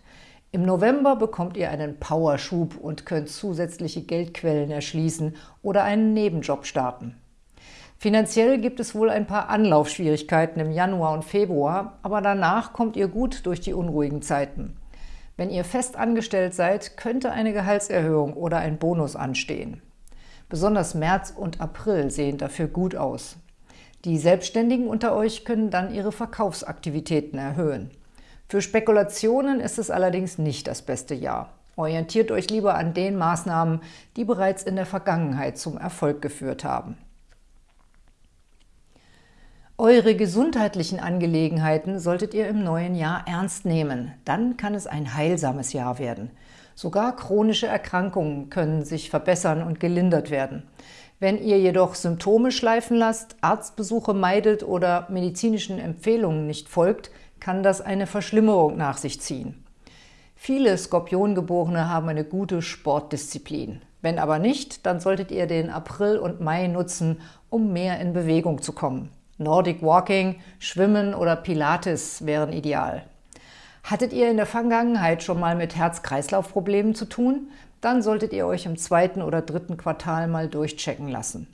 [SPEAKER 1] Im November bekommt ihr einen Powerschub und könnt zusätzliche Geldquellen erschließen oder einen Nebenjob starten. Finanziell gibt es wohl ein paar Anlaufschwierigkeiten im Januar und Februar, aber danach kommt ihr gut durch die unruhigen Zeiten. Wenn ihr fest angestellt seid, könnte eine Gehaltserhöhung oder ein Bonus anstehen. Besonders März und April sehen dafür gut aus. Die Selbstständigen unter euch können dann ihre Verkaufsaktivitäten erhöhen. Für Spekulationen ist es allerdings nicht das beste Jahr. Orientiert euch lieber an den Maßnahmen, die bereits in der Vergangenheit zum Erfolg geführt haben. Eure gesundheitlichen Angelegenheiten solltet ihr im neuen Jahr ernst nehmen. Dann kann es ein heilsames Jahr werden. Sogar chronische Erkrankungen können sich verbessern und gelindert werden. Wenn ihr jedoch Symptome schleifen lasst, Arztbesuche meidet oder medizinischen Empfehlungen nicht folgt, kann das eine Verschlimmerung nach sich ziehen. Viele Skorpiongeborene haben eine gute Sportdisziplin. Wenn aber nicht, dann solltet ihr den April und Mai nutzen, um mehr in Bewegung zu kommen. Nordic Walking, Schwimmen oder Pilates wären ideal. Hattet ihr in der Vergangenheit schon mal mit Herz-Kreislauf-Problemen zu tun? Dann solltet ihr euch im zweiten oder dritten Quartal mal durchchecken lassen.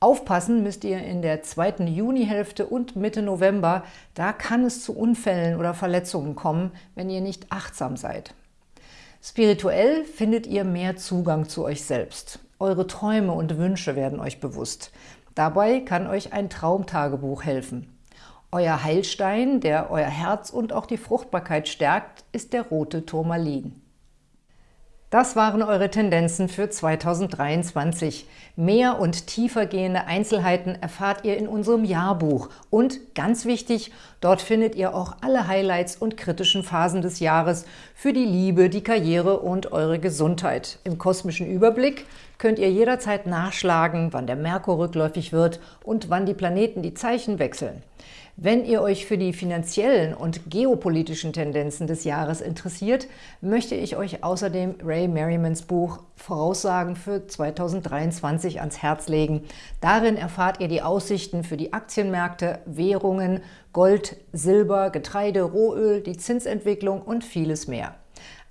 [SPEAKER 1] Aufpassen müsst ihr in der zweiten Junihälfte und Mitte November, da kann es zu Unfällen oder Verletzungen kommen, wenn ihr nicht achtsam seid. Spirituell findet ihr mehr Zugang zu euch selbst. Eure Träume und Wünsche werden euch bewusst. Dabei kann euch ein Traumtagebuch helfen. Euer Heilstein, der euer Herz und auch die Fruchtbarkeit stärkt, ist der rote Turmalin. Das waren eure Tendenzen für 2023. Mehr und tiefer gehende Einzelheiten erfahrt ihr in unserem Jahrbuch. Und ganz wichtig, dort findet ihr auch alle Highlights und kritischen Phasen des Jahres für die Liebe, die Karriere und eure Gesundheit. Im kosmischen Überblick könnt ihr jederzeit nachschlagen, wann der Merkur rückläufig wird und wann die Planeten die Zeichen wechseln. Wenn ihr euch für die finanziellen und geopolitischen Tendenzen des Jahres interessiert, möchte ich euch außerdem Ray Merrimans Buch Voraussagen für 2023 ans Herz legen. Darin erfahrt ihr die Aussichten für die Aktienmärkte, Währungen, Gold, Silber, Getreide, Rohöl, die Zinsentwicklung und vieles mehr.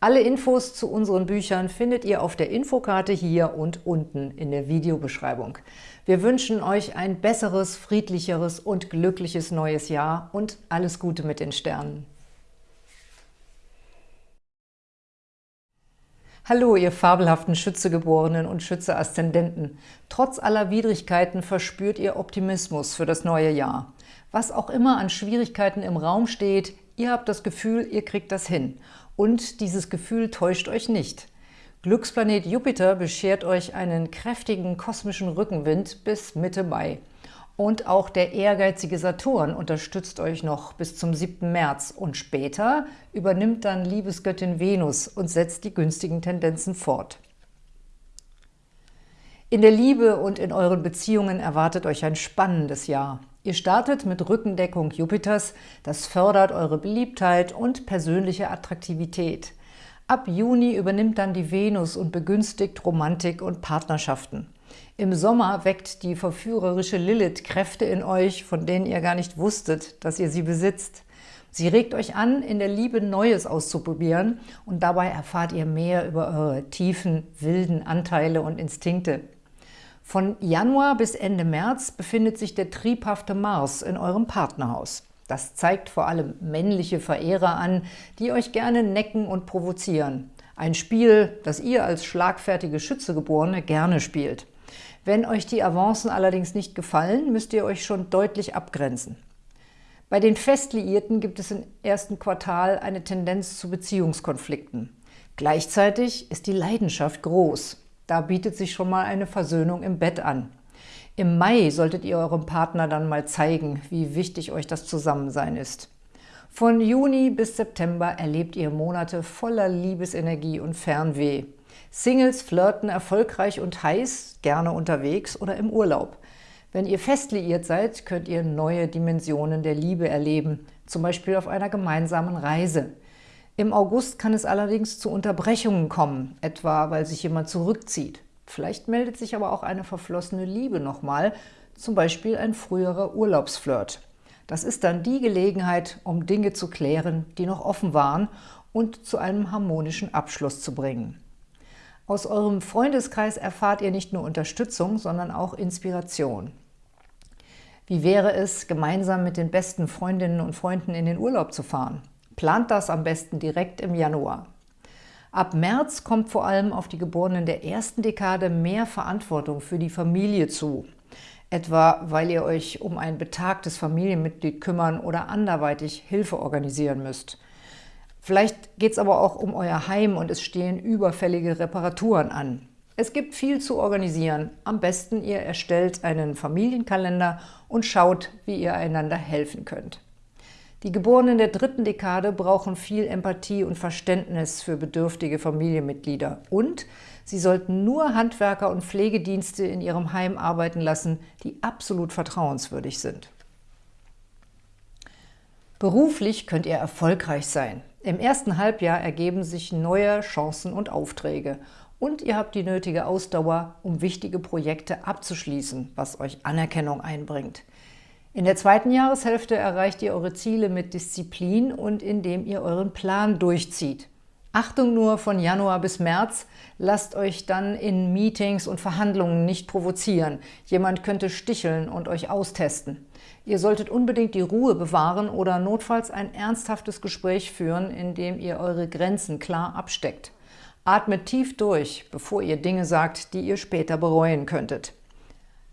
[SPEAKER 1] Alle Infos zu unseren Büchern findet ihr auf der Infokarte hier und unten in der Videobeschreibung. Wir wünschen euch ein besseres, friedlicheres und glückliches neues Jahr und alles Gute mit den Sternen. Hallo, ihr fabelhaften Schützegeborenen und Schütze-Aszendenten. Trotz aller Widrigkeiten verspürt ihr Optimismus für das neue Jahr. Was auch immer an Schwierigkeiten im Raum steht, ihr habt das Gefühl, ihr kriegt das hin. Und dieses Gefühl täuscht euch nicht. Glücksplanet Jupiter beschert euch einen kräftigen kosmischen Rückenwind bis Mitte Mai. Und auch der ehrgeizige Saturn unterstützt euch noch bis zum 7. März. Und später übernimmt dann Liebesgöttin Venus und setzt die günstigen Tendenzen fort. In der Liebe und in euren Beziehungen erwartet euch ein spannendes Jahr. Ihr startet mit Rückendeckung Jupiters, das fördert eure Beliebtheit und persönliche Attraktivität. Ab Juni übernimmt dann die Venus und begünstigt Romantik und Partnerschaften. Im Sommer weckt die verführerische Lilith Kräfte in euch, von denen ihr gar nicht wusstet, dass ihr sie besitzt. Sie regt euch an, in der Liebe Neues auszuprobieren und dabei erfahrt ihr mehr über eure tiefen, wilden Anteile und Instinkte. Von Januar bis Ende März befindet sich der triebhafte Mars in eurem Partnerhaus. Das zeigt vor allem männliche Verehrer an, die euch gerne necken und provozieren. Ein Spiel, das ihr als schlagfertige Schützegeborene gerne spielt. Wenn euch die Avancen allerdings nicht gefallen, müsst ihr euch schon deutlich abgrenzen. Bei den Festliierten gibt es im ersten Quartal eine Tendenz zu Beziehungskonflikten. Gleichzeitig ist die Leidenschaft groß. Da bietet sich schon mal eine Versöhnung im Bett an. Im Mai solltet ihr eurem Partner dann mal zeigen, wie wichtig euch das Zusammensein ist. Von Juni bis September erlebt ihr Monate voller Liebesenergie und Fernweh. Singles flirten erfolgreich und heiß, gerne unterwegs oder im Urlaub. Wenn ihr fest liiert seid, könnt ihr neue Dimensionen der Liebe erleben, zum Beispiel auf einer gemeinsamen Reise. Im August kann es allerdings zu Unterbrechungen kommen, etwa weil sich jemand zurückzieht. Vielleicht meldet sich aber auch eine verflossene Liebe nochmal, zum Beispiel ein früherer Urlaubsflirt. Das ist dann die Gelegenheit, um Dinge zu klären, die noch offen waren und zu einem harmonischen Abschluss zu bringen. Aus eurem Freundeskreis erfahrt ihr nicht nur Unterstützung, sondern auch Inspiration. Wie wäre es, gemeinsam mit den besten Freundinnen und Freunden in den Urlaub zu fahren? Plant das am besten direkt im Januar. Ab März kommt vor allem auf die Geborenen der ersten Dekade mehr Verantwortung für die Familie zu. Etwa, weil ihr euch um ein betagtes Familienmitglied kümmern oder anderweitig Hilfe organisieren müsst. Vielleicht geht es aber auch um euer Heim und es stehen überfällige Reparaturen an. Es gibt viel zu organisieren. Am besten ihr erstellt einen Familienkalender und schaut, wie ihr einander helfen könnt. Die Geborenen der dritten Dekade brauchen viel Empathie und Verständnis für bedürftige Familienmitglieder. Und sie sollten nur Handwerker und Pflegedienste in ihrem Heim arbeiten lassen, die absolut vertrauenswürdig sind. Beruflich könnt ihr erfolgreich sein. Im ersten Halbjahr ergeben sich neue Chancen und Aufträge. Und ihr habt die nötige Ausdauer, um wichtige Projekte abzuschließen, was euch Anerkennung einbringt. In der zweiten Jahreshälfte erreicht ihr eure Ziele mit Disziplin und indem ihr euren Plan durchzieht. Achtung nur von Januar bis März, lasst euch dann in Meetings und Verhandlungen nicht provozieren. Jemand könnte sticheln und euch austesten. Ihr solltet unbedingt die Ruhe bewahren oder notfalls ein ernsthaftes Gespräch führen, in dem ihr eure Grenzen klar absteckt. Atmet tief durch, bevor ihr Dinge sagt, die ihr später bereuen könntet.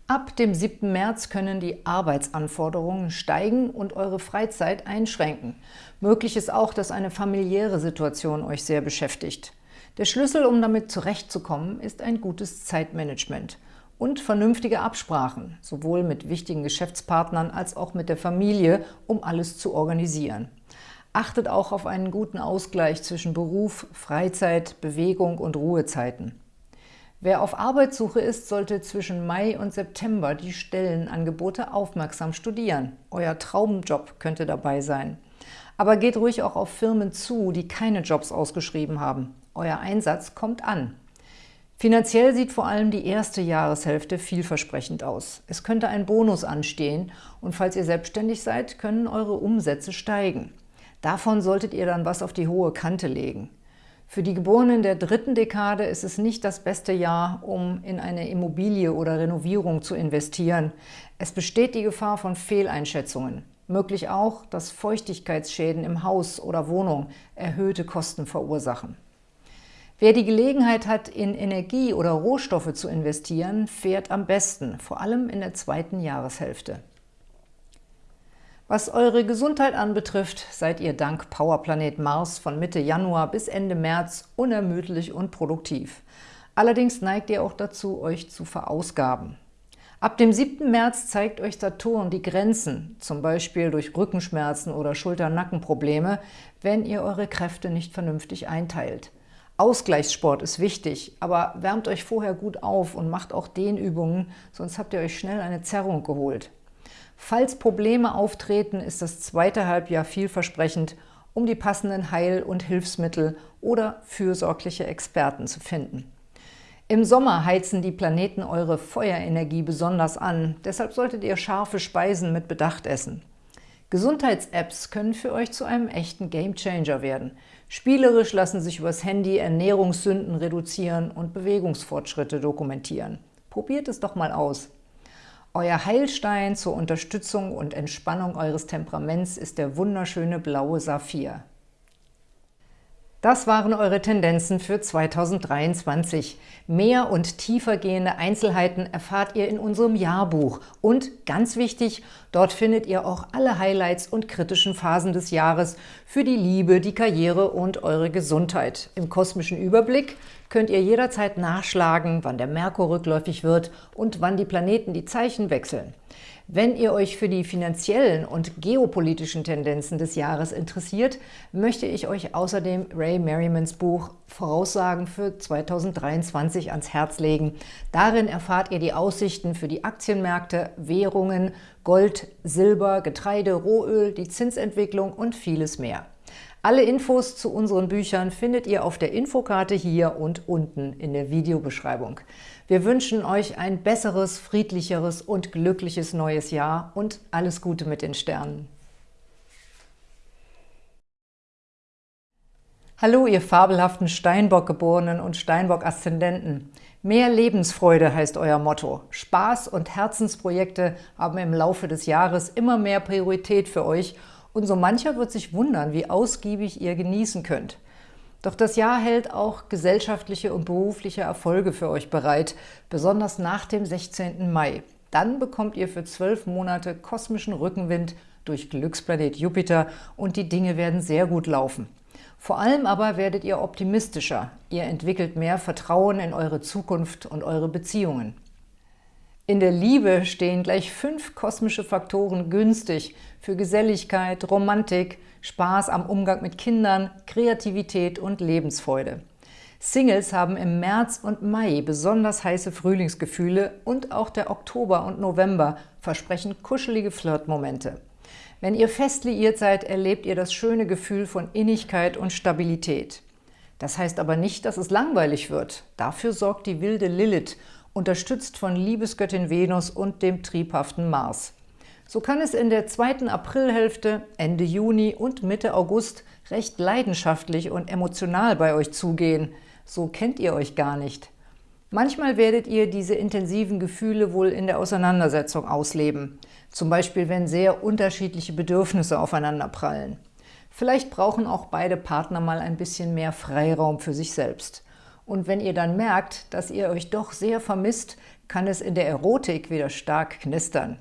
[SPEAKER 1] Ab dem 7. März können die Arbeitsanforderungen steigen und eure Freizeit einschränken. Möglich ist auch, dass eine familiäre Situation euch sehr beschäftigt. Der Schlüssel, um damit zurechtzukommen, ist ein gutes Zeitmanagement und vernünftige Absprachen, sowohl mit wichtigen Geschäftspartnern als auch mit der Familie, um alles zu organisieren. Achtet auch auf einen guten Ausgleich zwischen Beruf, Freizeit, Bewegung und Ruhezeiten. Wer auf Arbeitssuche ist, sollte zwischen Mai und September die Stellenangebote aufmerksam studieren. Euer Traumjob könnte dabei sein. Aber geht ruhig auch auf Firmen zu, die keine Jobs ausgeschrieben haben. Euer Einsatz kommt an. Finanziell sieht vor allem die erste Jahreshälfte vielversprechend aus. Es könnte ein Bonus anstehen und falls ihr selbstständig seid, können eure Umsätze steigen. Davon solltet ihr dann was auf die hohe Kante legen. Für die Geborenen der dritten Dekade ist es nicht das beste Jahr, um in eine Immobilie oder Renovierung zu investieren. Es besteht die Gefahr von Fehleinschätzungen. Möglich auch, dass Feuchtigkeitsschäden im Haus oder Wohnung erhöhte Kosten verursachen. Wer die Gelegenheit hat, in Energie oder Rohstoffe zu investieren, fährt am besten, vor allem in der zweiten Jahreshälfte. Was eure Gesundheit anbetrifft, seid ihr dank Powerplanet Mars von Mitte Januar bis Ende März unermüdlich und produktiv. Allerdings neigt ihr auch dazu, euch zu verausgaben. Ab dem 7. März zeigt euch Saturn die Grenzen, zum Beispiel durch Rückenschmerzen oder Schulter-Nackenprobleme, wenn ihr eure Kräfte nicht vernünftig einteilt. Ausgleichssport ist wichtig, aber wärmt euch vorher gut auf und macht auch Dehnübungen, sonst habt ihr euch schnell eine Zerrung geholt. Falls Probleme auftreten, ist das zweite Halbjahr vielversprechend, um die passenden Heil- und Hilfsmittel oder fürsorgliche Experten zu finden. Im Sommer heizen die Planeten eure Feuerenergie besonders an, deshalb solltet ihr scharfe Speisen mit Bedacht essen. Gesundheits-Apps können für euch zu einem echten Gamechanger werden. Spielerisch lassen sich übers Handy Ernährungssünden reduzieren und Bewegungsfortschritte dokumentieren. Probiert es doch mal aus! Euer Heilstein zur Unterstützung und Entspannung eures Temperaments ist der wunderschöne blaue Saphir. Das waren eure Tendenzen für 2023. Mehr und tiefergehende Einzelheiten erfahrt ihr in unserem Jahrbuch. Und ganz wichtig, dort findet ihr auch alle Highlights und kritischen Phasen des Jahres für die Liebe, die Karriere und eure Gesundheit. Im kosmischen Überblick könnt ihr jederzeit nachschlagen, wann der Merkur rückläufig wird und wann die Planeten die Zeichen wechseln. Wenn ihr euch für die finanziellen und geopolitischen Tendenzen des Jahres interessiert, möchte ich euch außerdem Ray Merrimans Buch Voraussagen für 2023 ans Herz legen. Darin erfahrt ihr die Aussichten für die Aktienmärkte, Währungen, Gold, Silber, Getreide, Rohöl, die Zinsentwicklung und vieles mehr. Alle Infos zu unseren Büchern findet ihr auf der Infokarte hier und unten in der Videobeschreibung. Wir wünschen euch ein besseres, friedlicheres und glückliches neues Jahr und alles Gute mit den Sternen. Hallo, ihr fabelhaften Steinbock-Geborenen und Steinbock-Aszendenten. Mehr Lebensfreude heißt euer Motto. Spaß und Herzensprojekte haben im Laufe des Jahres immer mehr Priorität für euch und so mancher wird sich wundern, wie ausgiebig ihr genießen könnt. Doch das Jahr hält auch gesellschaftliche und berufliche Erfolge für euch bereit, besonders nach dem 16. Mai. Dann bekommt ihr für zwölf Monate kosmischen Rückenwind durch Glücksplanet Jupiter und die Dinge werden sehr gut laufen. Vor allem aber werdet ihr optimistischer. Ihr entwickelt mehr Vertrauen in eure Zukunft und eure Beziehungen. In der Liebe stehen gleich fünf kosmische Faktoren günstig für Geselligkeit, Romantik, Spaß am Umgang mit Kindern, Kreativität und Lebensfreude. Singles haben im März und Mai besonders heiße Frühlingsgefühle und auch der Oktober und November versprechen kuschelige Flirtmomente. Wenn ihr fest liiert seid, erlebt ihr das schöne Gefühl von Innigkeit und Stabilität. Das heißt aber nicht, dass es langweilig wird. Dafür sorgt die wilde Lilith, unterstützt von Liebesgöttin Venus und dem triebhaften Mars. So kann es in der zweiten Aprilhälfte, Ende Juni und Mitte August recht leidenschaftlich und emotional bei euch zugehen. So kennt ihr euch gar nicht. Manchmal werdet ihr diese intensiven Gefühle wohl in der Auseinandersetzung ausleben. Zum Beispiel, wenn sehr unterschiedliche Bedürfnisse aufeinanderprallen. Vielleicht brauchen auch beide Partner mal ein bisschen mehr Freiraum für sich selbst. Und wenn ihr dann merkt, dass ihr euch doch sehr vermisst, kann es in der Erotik wieder stark knistern.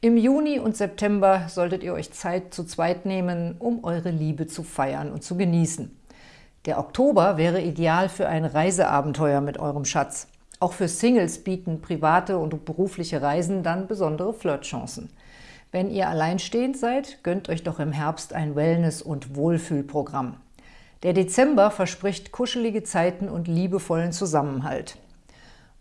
[SPEAKER 1] Im Juni und September solltet ihr euch Zeit zu zweit nehmen, um eure Liebe zu feiern und zu genießen. Der Oktober wäre ideal für ein Reiseabenteuer mit eurem Schatz. Auch für Singles bieten private und berufliche Reisen dann besondere Flirtchancen. Wenn ihr alleinstehend seid, gönnt euch doch im Herbst ein Wellness- und Wohlfühlprogramm. Der Dezember verspricht kuschelige Zeiten und liebevollen Zusammenhalt.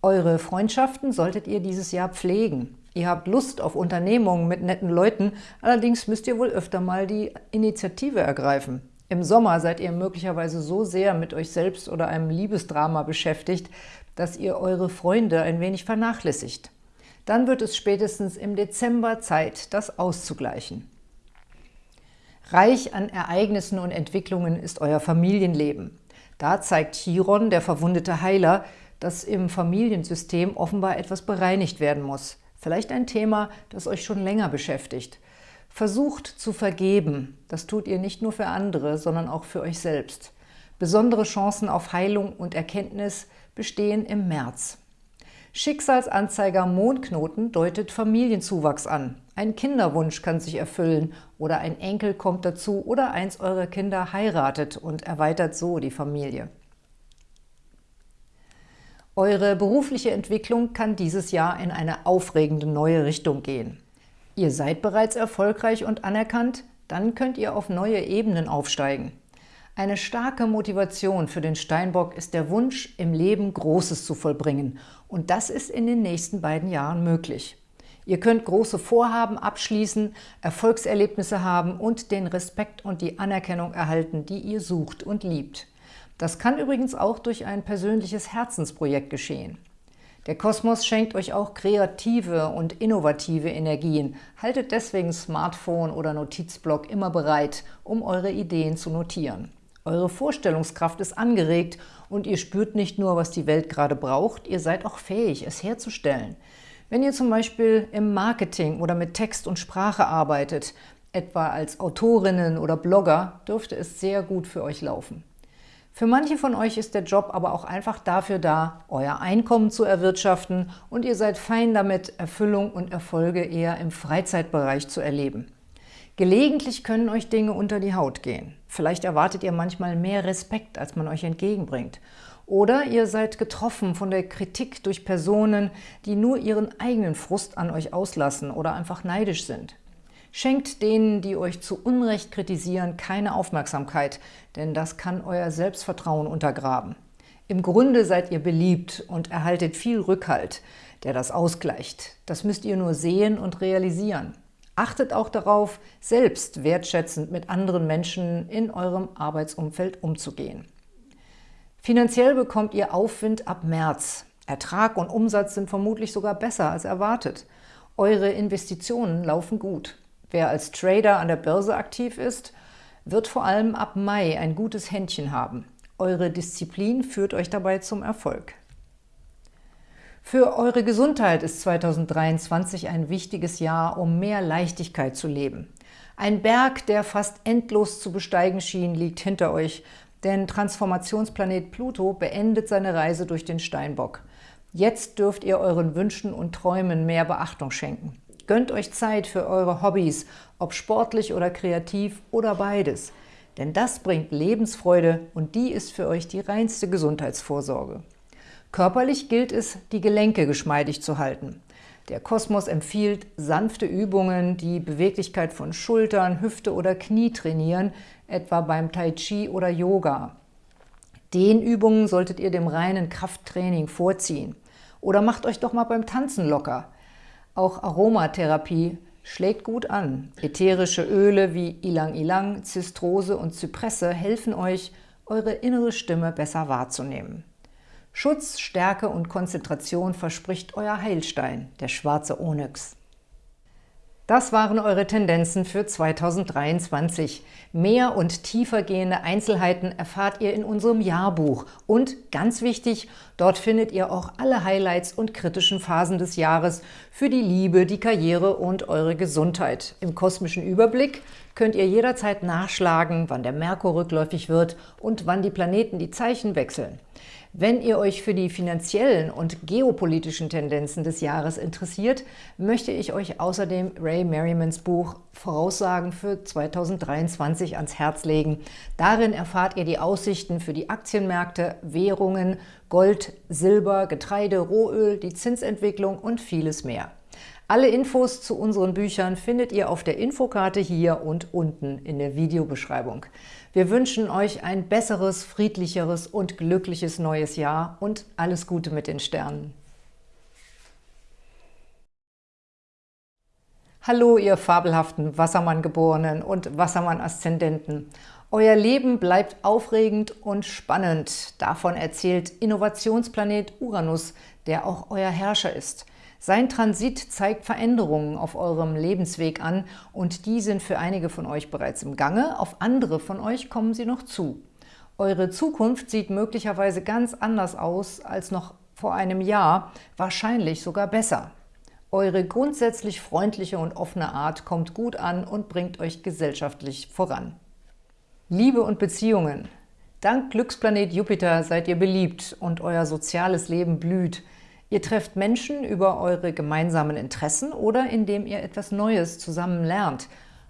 [SPEAKER 1] Eure Freundschaften solltet ihr dieses Jahr pflegen. Ihr habt Lust auf Unternehmungen mit netten Leuten, allerdings müsst ihr wohl öfter mal die Initiative ergreifen. Im Sommer seid ihr möglicherweise so sehr mit euch selbst oder einem Liebesdrama beschäftigt, dass ihr eure Freunde ein wenig vernachlässigt. Dann wird es spätestens im Dezember Zeit, das auszugleichen. Reich an Ereignissen und Entwicklungen ist euer Familienleben. Da zeigt Chiron, der verwundete Heiler, dass im Familiensystem offenbar etwas bereinigt werden muss. Vielleicht ein Thema, das euch schon länger beschäftigt. Versucht zu vergeben. Das tut ihr nicht nur für andere, sondern auch für euch selbst. Besondere Chancen auf Heilung und Erkenntnis bestehen im März. Schicksalsanzeiger Mondknoten deutet Familienzuwachs an. Ein Kinderwunsch kann sich erfüllen oder ein Enkel kommt dazu oder eins eurer Kinder heiratet und erweitert so die Familie. Eure berufliche Entwicklung kann dieses Jahr in eine aufregende neue Richtung gehen. Ihr seid bereits erfolgreich und anerkannt, dann könnt ihr auf neue Ebenen aufsteigen. Eine starke Motivation für den Steinbock ist der Wunsch, im Leben Großes zu vollbringen. Und das ist in den nächsten beiden Jahren möglich. Ihr könnt große Vorhaben abschließen, Erfolgserlebnisse haben und den Respekt und die Anerkennung erhalten, die ihr sucht und liebt. Das kann übrigens auch durch ein persönliches Herzensprojekt geschehen. Der Kosmos schenkt euch auch kreative und innovative Energien. Haltet deswegen Smartphone oder Notizblock immer bereit, um eure Ideen zu notieren. Eure Vorstellungskraft ist angeregt und ihr spürt nicht nur, was die Welt gerade braucht, ihr seid auch fähig, es herzustellen. Wenn ihr zum Beispiel im Marketing oder mit Text und Sprache arbeitet, etwa als Autorinnen oder Blogger, dürfte es sehr gut für euch laufen. Für manche von euch ist der Job aber auch einfach dafür da, euer Einkommen zu erwirtschaften und ihr seid fein damit, Erfüllung und Erfolge eher im Freizeitbereich zu erleben. Gelegentlich können euch Dinge unter die Haut gehen. Vielleicht erwartet ihr manchmal mehr Respekt, als man euch entgegenbringt. Oder ihr seid getroffen von der Kritik durch Personen, die nur ihren eigenen Frust an euch auslassen oder einfach neidisch sind. Schenkt denen, die euch zu Unrecht kritisieren, keine Aufmerksamkeit, denn das kann euer Selbstvertrauen untergraben. Im Grunde seid ihr beliebt und erhaltet viel Rückhalt, der das ausgleicht. Das müsst ihr nur sehen und realisieren. Achtet auch darauf, selbst wertschätzend mit anderen Menschen in eurem Arbeitsumfeld umzugehen. Finanziell bekommt ihr Aufwind ab März. Ertrag und Umsatz sind vermutlich sogar besser als erwartet. Eure Investitionen laufen gut. Wer als Trader an der Börse aktiv ist, wird vor allem ab Mai ein gutes Händchen haben. Eure Disziplin führt euch dabei zum Erfolg. Für eure Gesundheit ist 2023 ein wichtiges Jahr, um mehr Leichtigkeit zu leben. Ein Berg, der fast endlos zu besteigen schien, liegt hinter euch, denn Transformationsplanet Pluto beendet seine Reise durch den Steinbock. Jetzt dürft ihr euren Wünschen und Träumen mehr Beachtung schenken. Gönnt euch Zeit für eure Hobbys, ob sportlich oder kreativ oder beides. Denn das bringt Lebensfreude und die ist für euch die reinste Gesundheitsvorsorge. Körperlich gilt es, die Gelenke geschmeidig zu halten. Der Kosmos empfiehlt sanfte Übungen, die Beweglichkeit von Schultern, Hüfte oder Knie trainieren, etwa beim Tai Chi oder Yoga. Den Übungen solltet ihr dem reinen Krafttraining vorziehen. Oder macht euch doch mal beim Tanzen locker. Auch Aromatherapie schlägt gut an. Ätherische Öle wie Ilang-Ilang, Zistrose und Zypresse helfen euch, eure innere Stimme besser wahrzunehmen. Schutz, Stärke und Konzentration verspricht euer Heilstein, der schwarze Onyx. Das waren eure Tendenzen für 2023. Mehr und tiefergehende Einzelheiten erfahrt ihr in unserem Jahrbuch. Und ganz wichtig, dort findet ihr auch alle Highlights und kritischen Phasen des Jahres für die Liebe, die Karriere und eure Gesundheit. Im kosmischen Überblick könnt ihr jederzeit nachschlagen, wann der Merkur rückläufig wird und wann die Planeten die Zeichen wechseln. Wenn ihr euch für die finanziellen und geopolitischen Tendenzen des Jahres interessiert, möchte ich euch außerdem Ray Merrimans Buch Voraussagen für 2023 ans Herz legen. Darin erfahrt ihr die Aussichten für die Aktienmärkte, Währungen, Gold, Silber, Getreide, Rohöl, die Zinsentwicklung und vieles mehr. Alle Infos zu unseren Büchern findet ihr auf der Infokarte hier und unten in der Videobeschreibung. Wir wünschen euch ein besseres, friedlicheres und glückliches neues Jahr und alles Gute mit den Sternen. Hallo, ihr fabelhaften Wassermann-Geborenen und Wassermann-Aszendenten. Euer Leben bleibt aufregend und spannend. Davon erzählt Innovationsplanet Uranus, der auch euer Herrscher ist. Sein Transit zeigt Veränderungen auf eurem Lebensweg an und die sind für einige von euch bereits im Gange, auf andere von euch kommen sie noch zu. Eure Zukunft sieht möglicherweise ganz anders aus als noch vor einem Jahr, wahrscheinlich sogar besser. Eure grundsätzlich freundliche und offene Art kommt gut an und bringt euch gesellschaftlich voran. Liebe und Beziehungen. Dank Glücksplanet Jupiter seid ihr beliebt und euer soziales Leben blüht. Ihr trefft Menschen über eure gemeinsamen Interessen oder indem ihr etwas Neues zusammen lernt.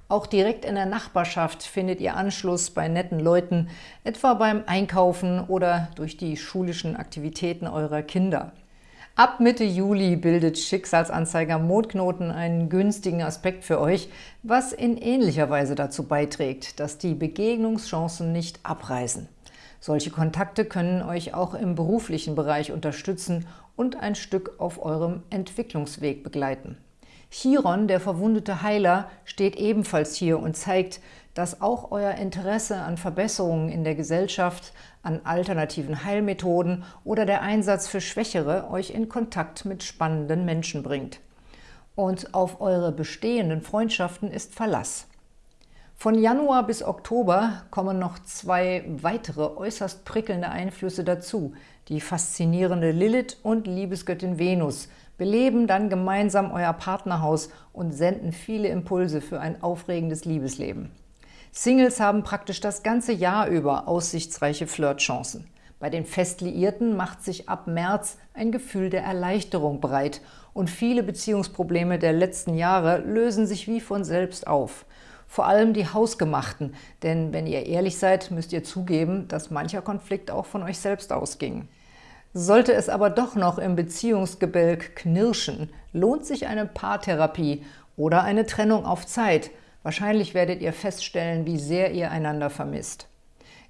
[SPEAKER 1] Auch direkt in der Nachbarschaft findet ihr Anschluss bei netten Leuten, etwa beim Einkaufen oder durch die schulischen Aktivitäten eurer Kinder. Ab Mitte Juli bildet Schicksalsanzeiger Mondknoten einen günstigen Aspekt für euch, was in ähnlicher Weise dazu beiträgt, dass die Begegnungschancen nicht abreißen. Solche Kontakte können euch auch im beruflichen Bereich unterstützen und ein Stück auf eurem Entwicklungsweg begleiten. Chiron, der verwundete Heiler, steht ebenfalls hier und zeigt, dass auch euer Interesse an Verbesserungen in der Gesellschaft, an alternativen Heilmethoden oder der Einsatz für Schwächere euch in Kontakt mit spannenden Menschen bringt. Und auf eure bestehenden Freundschaften ist Verlass. Von Januar bis Oktober kommen noch zwei weitere äußerst prickelnde Einflüsse dazu. Die faszinierende Lilith und Liebesgöttin Venus beleben dann gemeinsam euer Partnerhaus und senden viele Impulse für ein aufregendes Liebesleben. Singles haben praktisch das ganze Jahr über aussichtsreiche Flirtchancen. Bei den Festliierten macht sich ab März ein Gefühl der Erleichterung breit und viele Beziehungsprobleme der letzten Jahre lösen sich wie von selbst auf vor allem die hausgemachten, denn wenn ihr ehrlich seid, müsst ihr zugeben, dass mancher Konflikt auch von euch selbst ausging. Sollte es aber doch noch im Beziehungsgebälk knirschen, lohnt sich eine Paartherapie oder eine Trennung auf Zeit. Wahrscheinlich werdet ihr feststellen, wie sehr ihr einander vermisst.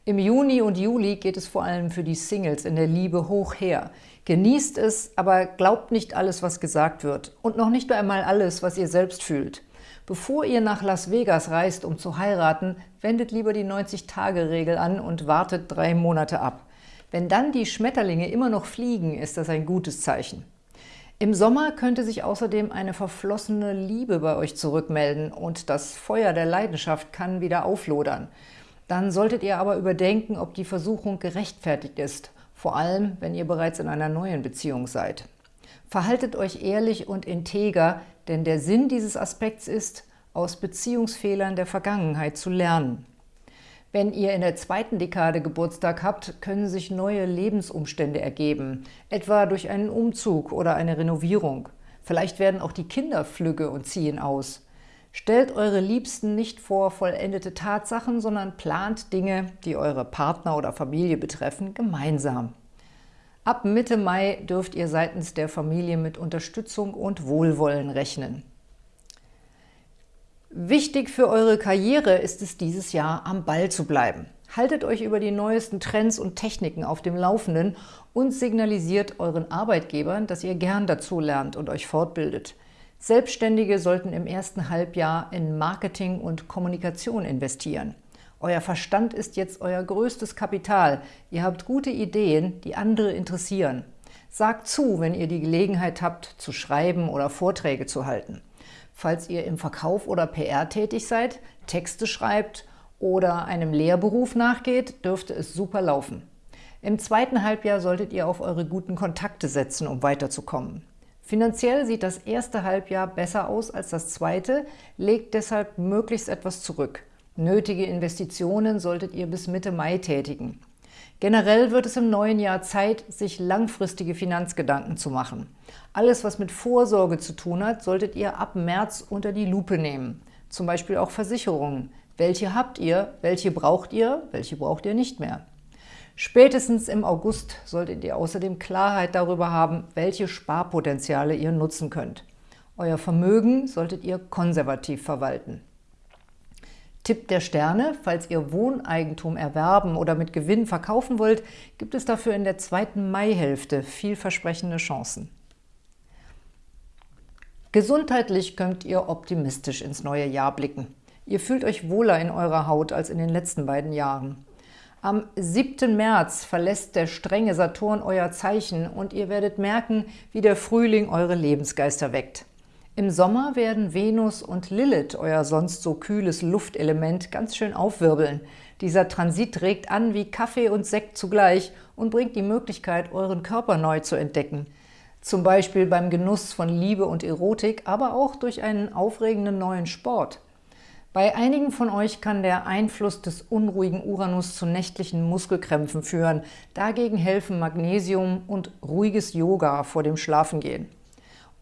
[SPEAKER 1] Im Juni und Juli geht es vor allem für die Singles in der Liebe hoch her. Genießt es, aber glaubt nicht alles, was gesagt wird und noch nicht einmal alles, was ihr selbst fühlt. Bevor ihr nach Las Vegas reist, um zu heiraten, wendet lieber die 90-Tage-Regel an und wartet drei Monate ab. Wenn dann die Schmetterlinge immer noch fliegen, ist das ein gutes Zeichen. Im Sommer könnte sich außerdem eine verflossene Liebe bei euch zurückmelden und das Feuer der Leidenschaft kann wieder auflodern. Dann solltet ihr aber überdenken, ob die Versuchung gerechtfertigt ist, vor allem, wenn ihr bereits in einer neuen Beziehung seid. Verhaltet euch ehrlich und integer, denn der Sinn dieses Aspekts ist, aus Beziehungsfehlern der Vergangenheit zu lernen. Wenn ihr in der zweiten Dekade Geburtstag habt, können sich neue Lebensumstände ergeben, etwa durch einen Umzug oder eine Renovierung. Vielleicht werden auch die Kinder flügge und ziehen aus. Stellt eure Liebsten nicht vor vollendete Tatsachen, sondern plant Dinge, die eure Partner oder Familie betreffen, gemeinsam. Ab Mitte Mai dürft ihr seitens der Familie mit Unterstützung und Wohlwollen rechnen. Wichtig für eure Karriere ist es dieses Jahr, am Ball zu bleiben. Haltet euch über die neuesten Trends und Techniken auf dem Laufenden und signalisiert euren Arbeitgebern, dass ihr gern dazu lernt und euch fortbildet. Selbstständige sollten im ersten Halbjahr in Marketing und Kommunikation investieren. Euer Verstand ist jetzt euer größtes Kapital. Ihr habt gute Ideen, die andere interessieren. Sagt zu, wenn ihr die Gelegenheit habt, zu schreiben oder Vorträge zu halten. Falls ihr im Verkauf oder PR tätig seid, Texte schreibt oder einem Lehrberuf nachgeht, dürfte es super laufen. Im zweiten Halbjahr solltet ihr auf eure guten Kontakte setzen, um weiterzukommen. Finanziell sieht das erste Halbjahr besser aus als das zweite, legt deshalb möglichst etwas zurück. Nötige Investitionen solltet ihr bis Mitte Mai tätigen. Generell wird es im neuen Jahr Zeit, sich langfristige Finanzgedanken zu machen. Alles, was mit Vorsorge zu tun hat, solltet ihr ab März unter die Lupe nehmen. Zum Beispiel auch Versicherungen. Welche habt ihr, welche braucht ihr, welche braucht ihr nicht mehr? Spätestens im August solltet ihr außerdem Klarheit darüber haben, welche Sparpotenziale ihr nutzen könnt. Euer Vermögen solltet ihr konservativ verwalten. Tipp der Sterne, falls ihr Wohneigentum erwerben oder mit Gewinn verkaufen wollt, gibt es dafür in der zweiten Maihälfte vielversprechende Chancen. Gesundheitlich könnt ihr optimistisch ins neue Jahr blicken. Ihr fühlt euch wohler in eurer Haut als in den letzten beiden Jahren. Am 7. März verlässt der strenge Saturn euer Zeichen und ihr werdet merken, wie der Frühling eure Lebensgeister weckt. Im Sommer werden Venus und Lilith, euer sonst so kühles Luftelement, ganz schön aufwirbeln. Dieser Transit regt an wie Kaffee und Sekt zugleich und bringt die Möglichkeit, euren Körper neu zu entdecken. Zum Beispiel beim Genuss von Liebe und Erotik, aber auch durch einen aufregenden neuen Sport. Bei einigen von euch kann der Einfluss des unruhigen Uranus zu nächtlichen Muskelkrämpfen führen. Dagegen helfen Magnesium und ruhiges Yoga vor dem Schlafengehen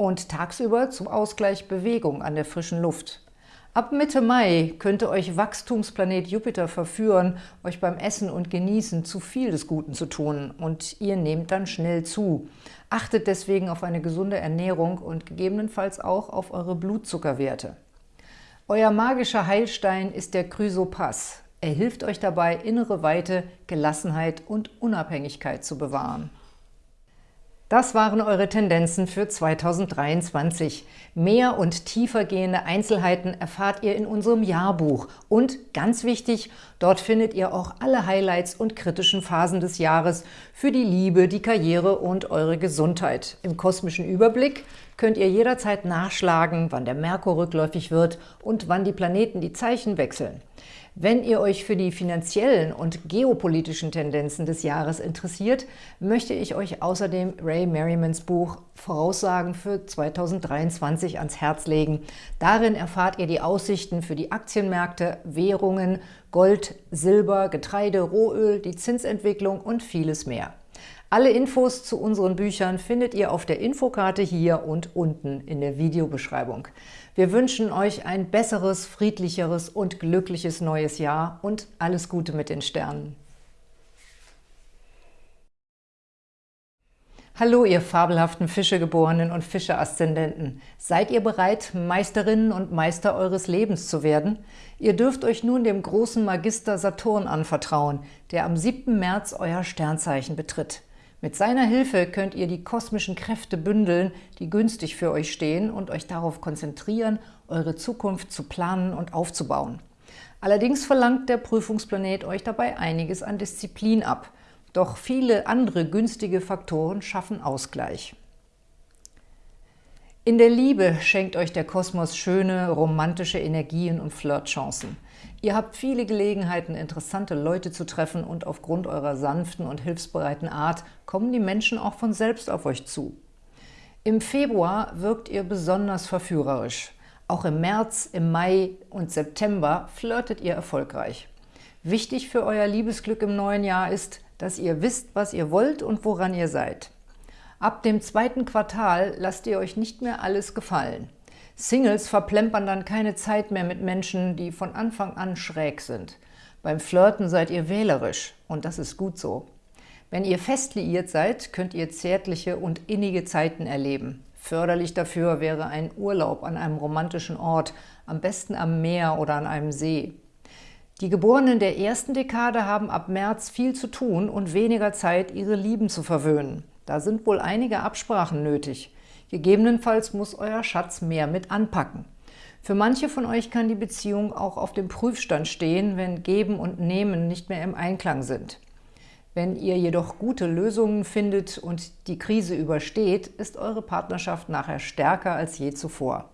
[SPEAKER 1] und tagsüber zum Ausgleich Bewegung an der frischen Luft. Ab Mitte Mai könnte euch Wachstumsplanet Jupiter verführen, euch beim Essen und Genießen zu viel des Guten zu tun und ihr nehmt dann schnell zu. Achtet deswegen auf eine gesunde Ernährung und gegebenenfalls auch auf eure Blutzuckerwerte. Euer magischer Heilstein ist der Chrysopass. Er hilft euch dabei, innere Weite, Gelassenheit und Unabhängigkeit zu bewahren. Das waren eure Tendenzen für 2023. Mehr und tiefer gehende Einzelheiten erfahrt ihr in unserem Jahrbuch. Und ganz wichtig, dort findet ihr auch alle Highlights und kritischen Phasen des Jahres für die Liebe, die Karriere und eure Gesundheit. Im kosmischen Überblick könnt ihr jederzeit nachschlagen, wann der Merkur rückläufig wird und wann die Planeten die Zeichen wechseln. Wenn ihr euch für die finanziellen und geopolitischen Tendenzen des Jahres interessiert, möchte ich euch außerdem Ray Merrimans Buch Voraussagen für 2023 ans Herz legen. Darin erfahrt ihr die Aussichten für die Aktienmärkte, Währungen, Gold, Silber, Getreide, Rohöl, die Zinsentwicklung und vieles mehr. Alle Infos zu unseren Büchern findet ihr auf der Infokarte hier und unten in der Videobeschreibung. Wir wünschen euch ein besseres, friedlicheres und glückliches neues Jahr und alles Gute mit den Sternen. Hallo, ihr fabelhaften Fischegeborenen und Fische-Aszendenten. Seid ihr bereit, Meisterinnen und Meister eures Lebens zu werden? Ihr dürft euch nun dem großen Magister Saturn anvertrauen, der am 7. März euer Sternzeichen betritt. Mit seiner Hilfe könnt ihr die kosmischen Kräfte bündeln, die günstig für euch stehen und euch darauf konzentrieren, eure Zukunft zu planen und aufzubauen. Allerdings verlangt der Prüfungsplanet euch dabei einiges an Disziplin ab. Doch viele andere günstige Faktoren schaffen Ausgleich. In der Liebe schenkt euch der Kosmos schöne, romantische Energien und Flirtchancen. Ihr habt viele Gelegenheiten, interessante Leute zu treffen und aufgrund eurer sanften und hilfsbereiten Art kommen die Menschen auch von selbst auf euch zu. Im Februar wirkt ihr besonders verführerisch. Auch im März, im Mai und September flirtet ihr erfolgreich. Wichtig für euer Liebesglück im neuen Jahr ist, dass ihr wisst, was ihr wollt und woran ihr seid. Ab dem zweiten Quartal lasst ihr euch nicht mehr alles gefallen. Singles verplempern dann keine Zeit mehr mit Menschen, die von Anfang an schräg sind. Beim Flirten seid ihr wählerisch und das ist gut so. Wenn ihr fest liiert seid, könnt ihr zärtliche und innige Zeiten erleben. Förderlich dafür wäre ein Urlaub an einem romantischen Ort, am besten am Meer oder an einem See. Die Geborenen der ersten Dekade haben ab März viel zu tun und weniger Zeit, ihre Lieben zu verwöhnen. Da sind wohl einige Absprachen nötig. Gegebenenfalls muss euer Schatz mehr mit anpacken. Für manche von euch kann die Beziehung auch auf dem Prüfstand stehen, wenn Geben und Nehmen nicht mehr im Einklang sind. Wenn ihr jedoch gute Lösungen findet und die Krise übersteht, ist eure Partnerschaft nachher stärker als je zuvor.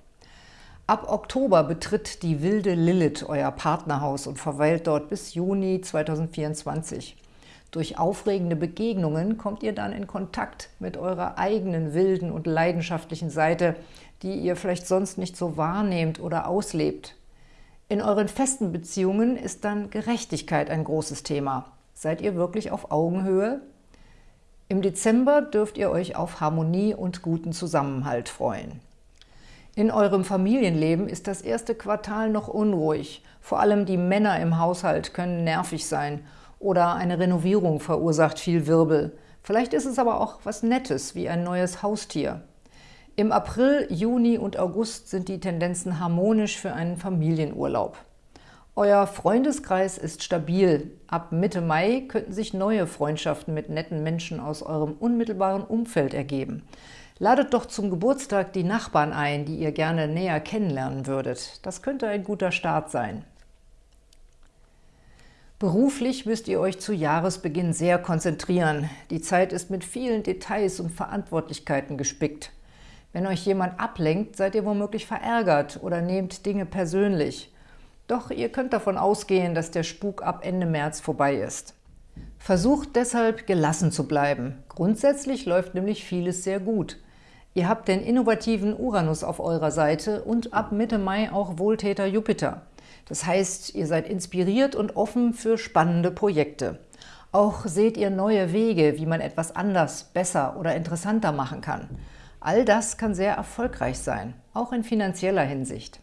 [SPEAKER 1] Ab Oktober betritt die wilde Lilith euer Partnerhaus und verweilt dort bis Juni 2024. Durch aufregende Begegnungen kommt ihr dann in Kontakt mit eurer eigenen wilden und leidenschaftlichen Seite, die ihr vielleicht sonst nicht so wahrnehmt oder auslebt. In euren festen Beziehungen ist dann Gerechtigkeit ein großes Thema. Seid ihr wirklich auf Augenhöhe? Im Dezember dürft ihr euch auf Harmonie und guten Zusammenhalt freuen. In eurem Familienleben ist das erste Quartal noch unruhig. Vor allem die Männer im Haushalt können nervig sein oder eine Renovierung verursacht viel Wirbel. Vielleicht ist es aber auch was Nettes, wie ein neues Haustier. Im April, Juni und August sind die Tendenzen harmonisch für einen Familienurlaub. Euer Freundeskreis ist stabil. Ab Mitte Mai könnten sich neue Freundschaften mit netten Menschen aus eurem unmittelbaren Umfeld ergeben. Ladet doch zum Geburtstag die Nachbarn ein, die ihr gerne näher kennenlernen würdet. Das könnte ein guter Start sein. Beruflich müsst ihr euch zu Jahresbeginn sehr konzentrieren. Die Zeit ist mit vielen Details und Verantwortlichkeiten gespickt. Wenn euch jemand ablenkt, seid ihr womöglich verärgert oder nehmt Dinge persönlich. Doch ihr könnt davon ausgehen, dass der Spuk ab Ende März vorbei ist. Versucht deshalb, gelassen zu bleiben. Grundsätzlich läuft nämlich vieles sehr gut. Ihr habt den innovativen Uranus auf eurer Seite und ab Mitte Mai auch Wohltäter Jupiter. Das heißt, ihr seid inspiriert und offen für spannende Projekte. Auch seht ihr neue Wege, wie man etwas anders, besser oder interessanter machen kann. All das kann sehr erfolgreich sein, auch in finanzieller Hinsicht.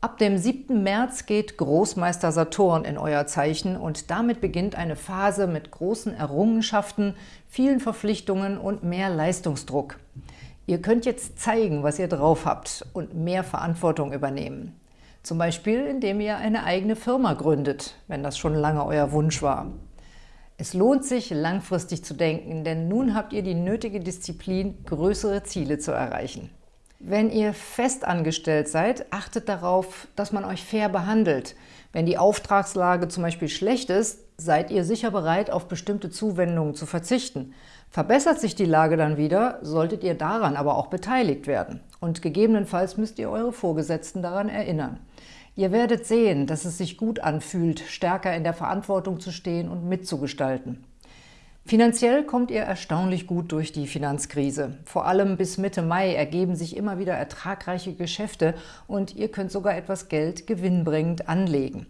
[SPEAKER 1] Ab dem 7. März geht Großmeister Saturn in euer Zeichen und damit beginnt eine Phase mit großen Errungenschaften, vielen Verpflichtungen und mehr Leistungsdruck. Ihr könnt jetzt zeigen, was ihr drauf habt und mehr Verantwortung übernehmen. Zum Beispiel, indem ihr eine eigene Firma gründet, wenn das schon lange euer Wunsch war. Es lohnt sich, langfristig zu denken, denn nun habt ihr die nötige Disziplin, größere Ziele zu erreichen. Wenn ihr festangestellt seid, achtet darauf, dass man euch fair behandelt. Wenn die Auftragslage zum Beispiel schlecht ist, seid ihr sicher bereit, auf bestimmte Zuwendungen zu verzichten. Verbessert sich die Lage dann wieder, solltet ihr daran aber auch beteiligt werden. Und gegebenenfalls müsst ihr eure Vorgesetzten daran erinnern. Ihr werdet sehen, dass es sich gut anfühlt, stärker in der Verantwortung zu stehen und mitzugestalten. Finanziell kommt ihr erstaunlich gut durch die Finanzkrise. Vor allem bis Mitte Mai ergeben sich immer wieder ertragreiche Geschäfte und ihr könnt sogar etwas Geld gewinnbringend anlegen.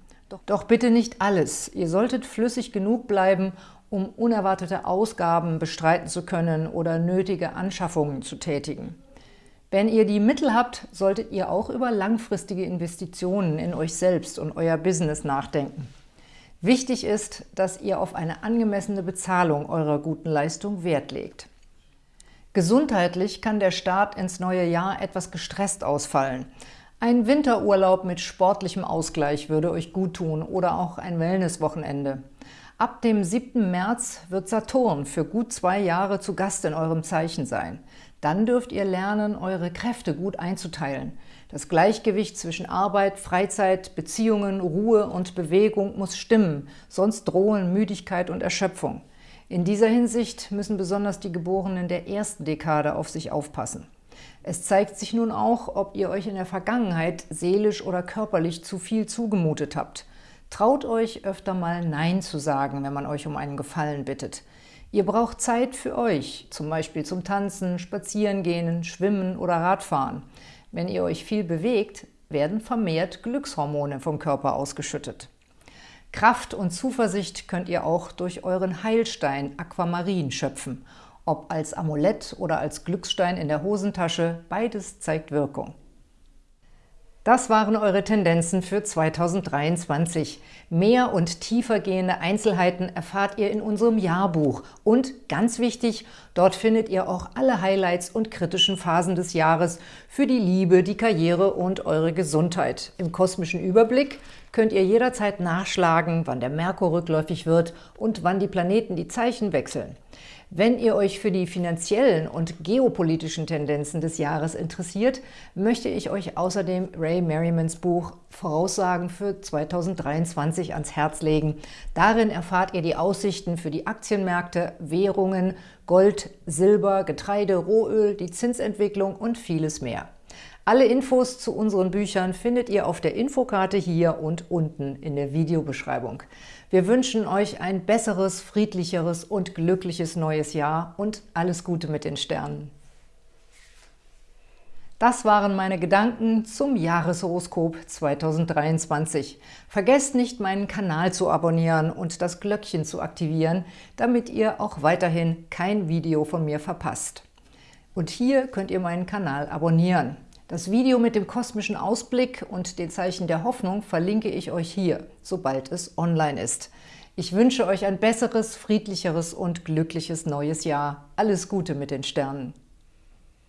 [SPEAKER 1] Doch bitte nicht alles. Ihr solltet flüssig genug bleiben, um unerwartete Ausgaben bestreiten zu können oder nötige Anschaffungen zu tätigen. Wenn ihr die Mittel habt, solltet ihr auch über langfristige Investitionen in euch selbst und euer Business nachdenken. Wichtig ist, dass ihr auf eine angemessene Bezahlung eurer guten Leistung Wert legt. Gesundheitlich kann der Start ins neue Jahr etwas gestresst ausfallen. Ein Winterurlaub mit sportlichem Ausgleich würde euch gut tun oder auch ein Wellnesswochenende. Ab dem 7. März wird Saturn für gut zwei Jahre zu Gast in eurem Zeichen sein. Dann dürft ihr lernen, eure Kräfte gut einzuteilen. Das Gleichgewicht zwischen Arbeit, Freizeit, Beziehungen, Ruhe und Bewegung muss stimmen, sonst drohen Müdigkeit und Erschöpfung. In dieser Hinsicht müssen besonders die Geborenen der ersten Dekade auf sich aufpassen. Es zeigt sich nun auch, ob ihr euch in der Vergangenheit seelisch oder körperlich zu viel zugemutet habt. Traut euch öfter mal Nein zu sagen, wenn man euch um einen Gefallen bittet. Ihr braucht Zeit für euch, zum Beispiel zum Tanzen, Spazierengehen, Schwimmen oder Radfahren. Wenn ihr euch viel bewegt, werden vermehrt Glückshormone vom Körper ausgeschüttet. Kraft und Zuversicht könnt ihr auch durch euren Heilstein Aquamarin schöpfen – ob als Amulett oder als Glücksstein in der Hosentasche, beides zeigt Wirkung. Das waren eure Tendenzen für 2023. Mehr und tiefer gehende Einzelheiten erfahrt ihr in unserem Jahrbuch. Und ganz wichtig, dort findet ihr auch alle Highlights und kritischen Phasen des Jahres für die Liebe, die Karriere und eure Gesundheit. Im kosmischen Überblick könnt ihr jederzeit nachschlagen, wann der Merkur rückläufig wird und wann die Planeten die Zeichen wechseln. Wenn ihr euch für die finanziellen und geopolitischen Tendenzen des Jahres interessiert, möchte ich euch außerdem Ray Merrimans Buch Voraussagen für 2023 ans Herz legen. Darin erfahrt ihr die Aussichten für die Aktienmärkte, Währungen, Gold, Silber, Getreide, Rohöl, die Zinsentwicklung und vieles mehr. Alle Infos zu unseren Büchern findet ihr auf der Infokarte hier und unten in der Videobeschreibung. Wir wünschen euch ein besseres, friedlicheres und glückliches neues Jahr und alles Gute mit den Sternen. Das waren meine Gedanken zum Jahreshoroskop 2023. Vergesst nicht, meinen Kanal zu abonnieren und das Glöckchen zu aktivieren, damit ihr auch weiterhin kein Video von mir verpasst. Und hier könnt ihr meinen Kanal abonnieren. Das Video mit dem kosmischen Ausblick und den Zeichen der Hoffnung verlinke ich euch hier, sobald es online ist. Ich wünsche euch ein besseres, friedlicheres und glückliches neues Jahr. Alles Gute mit den Sternen!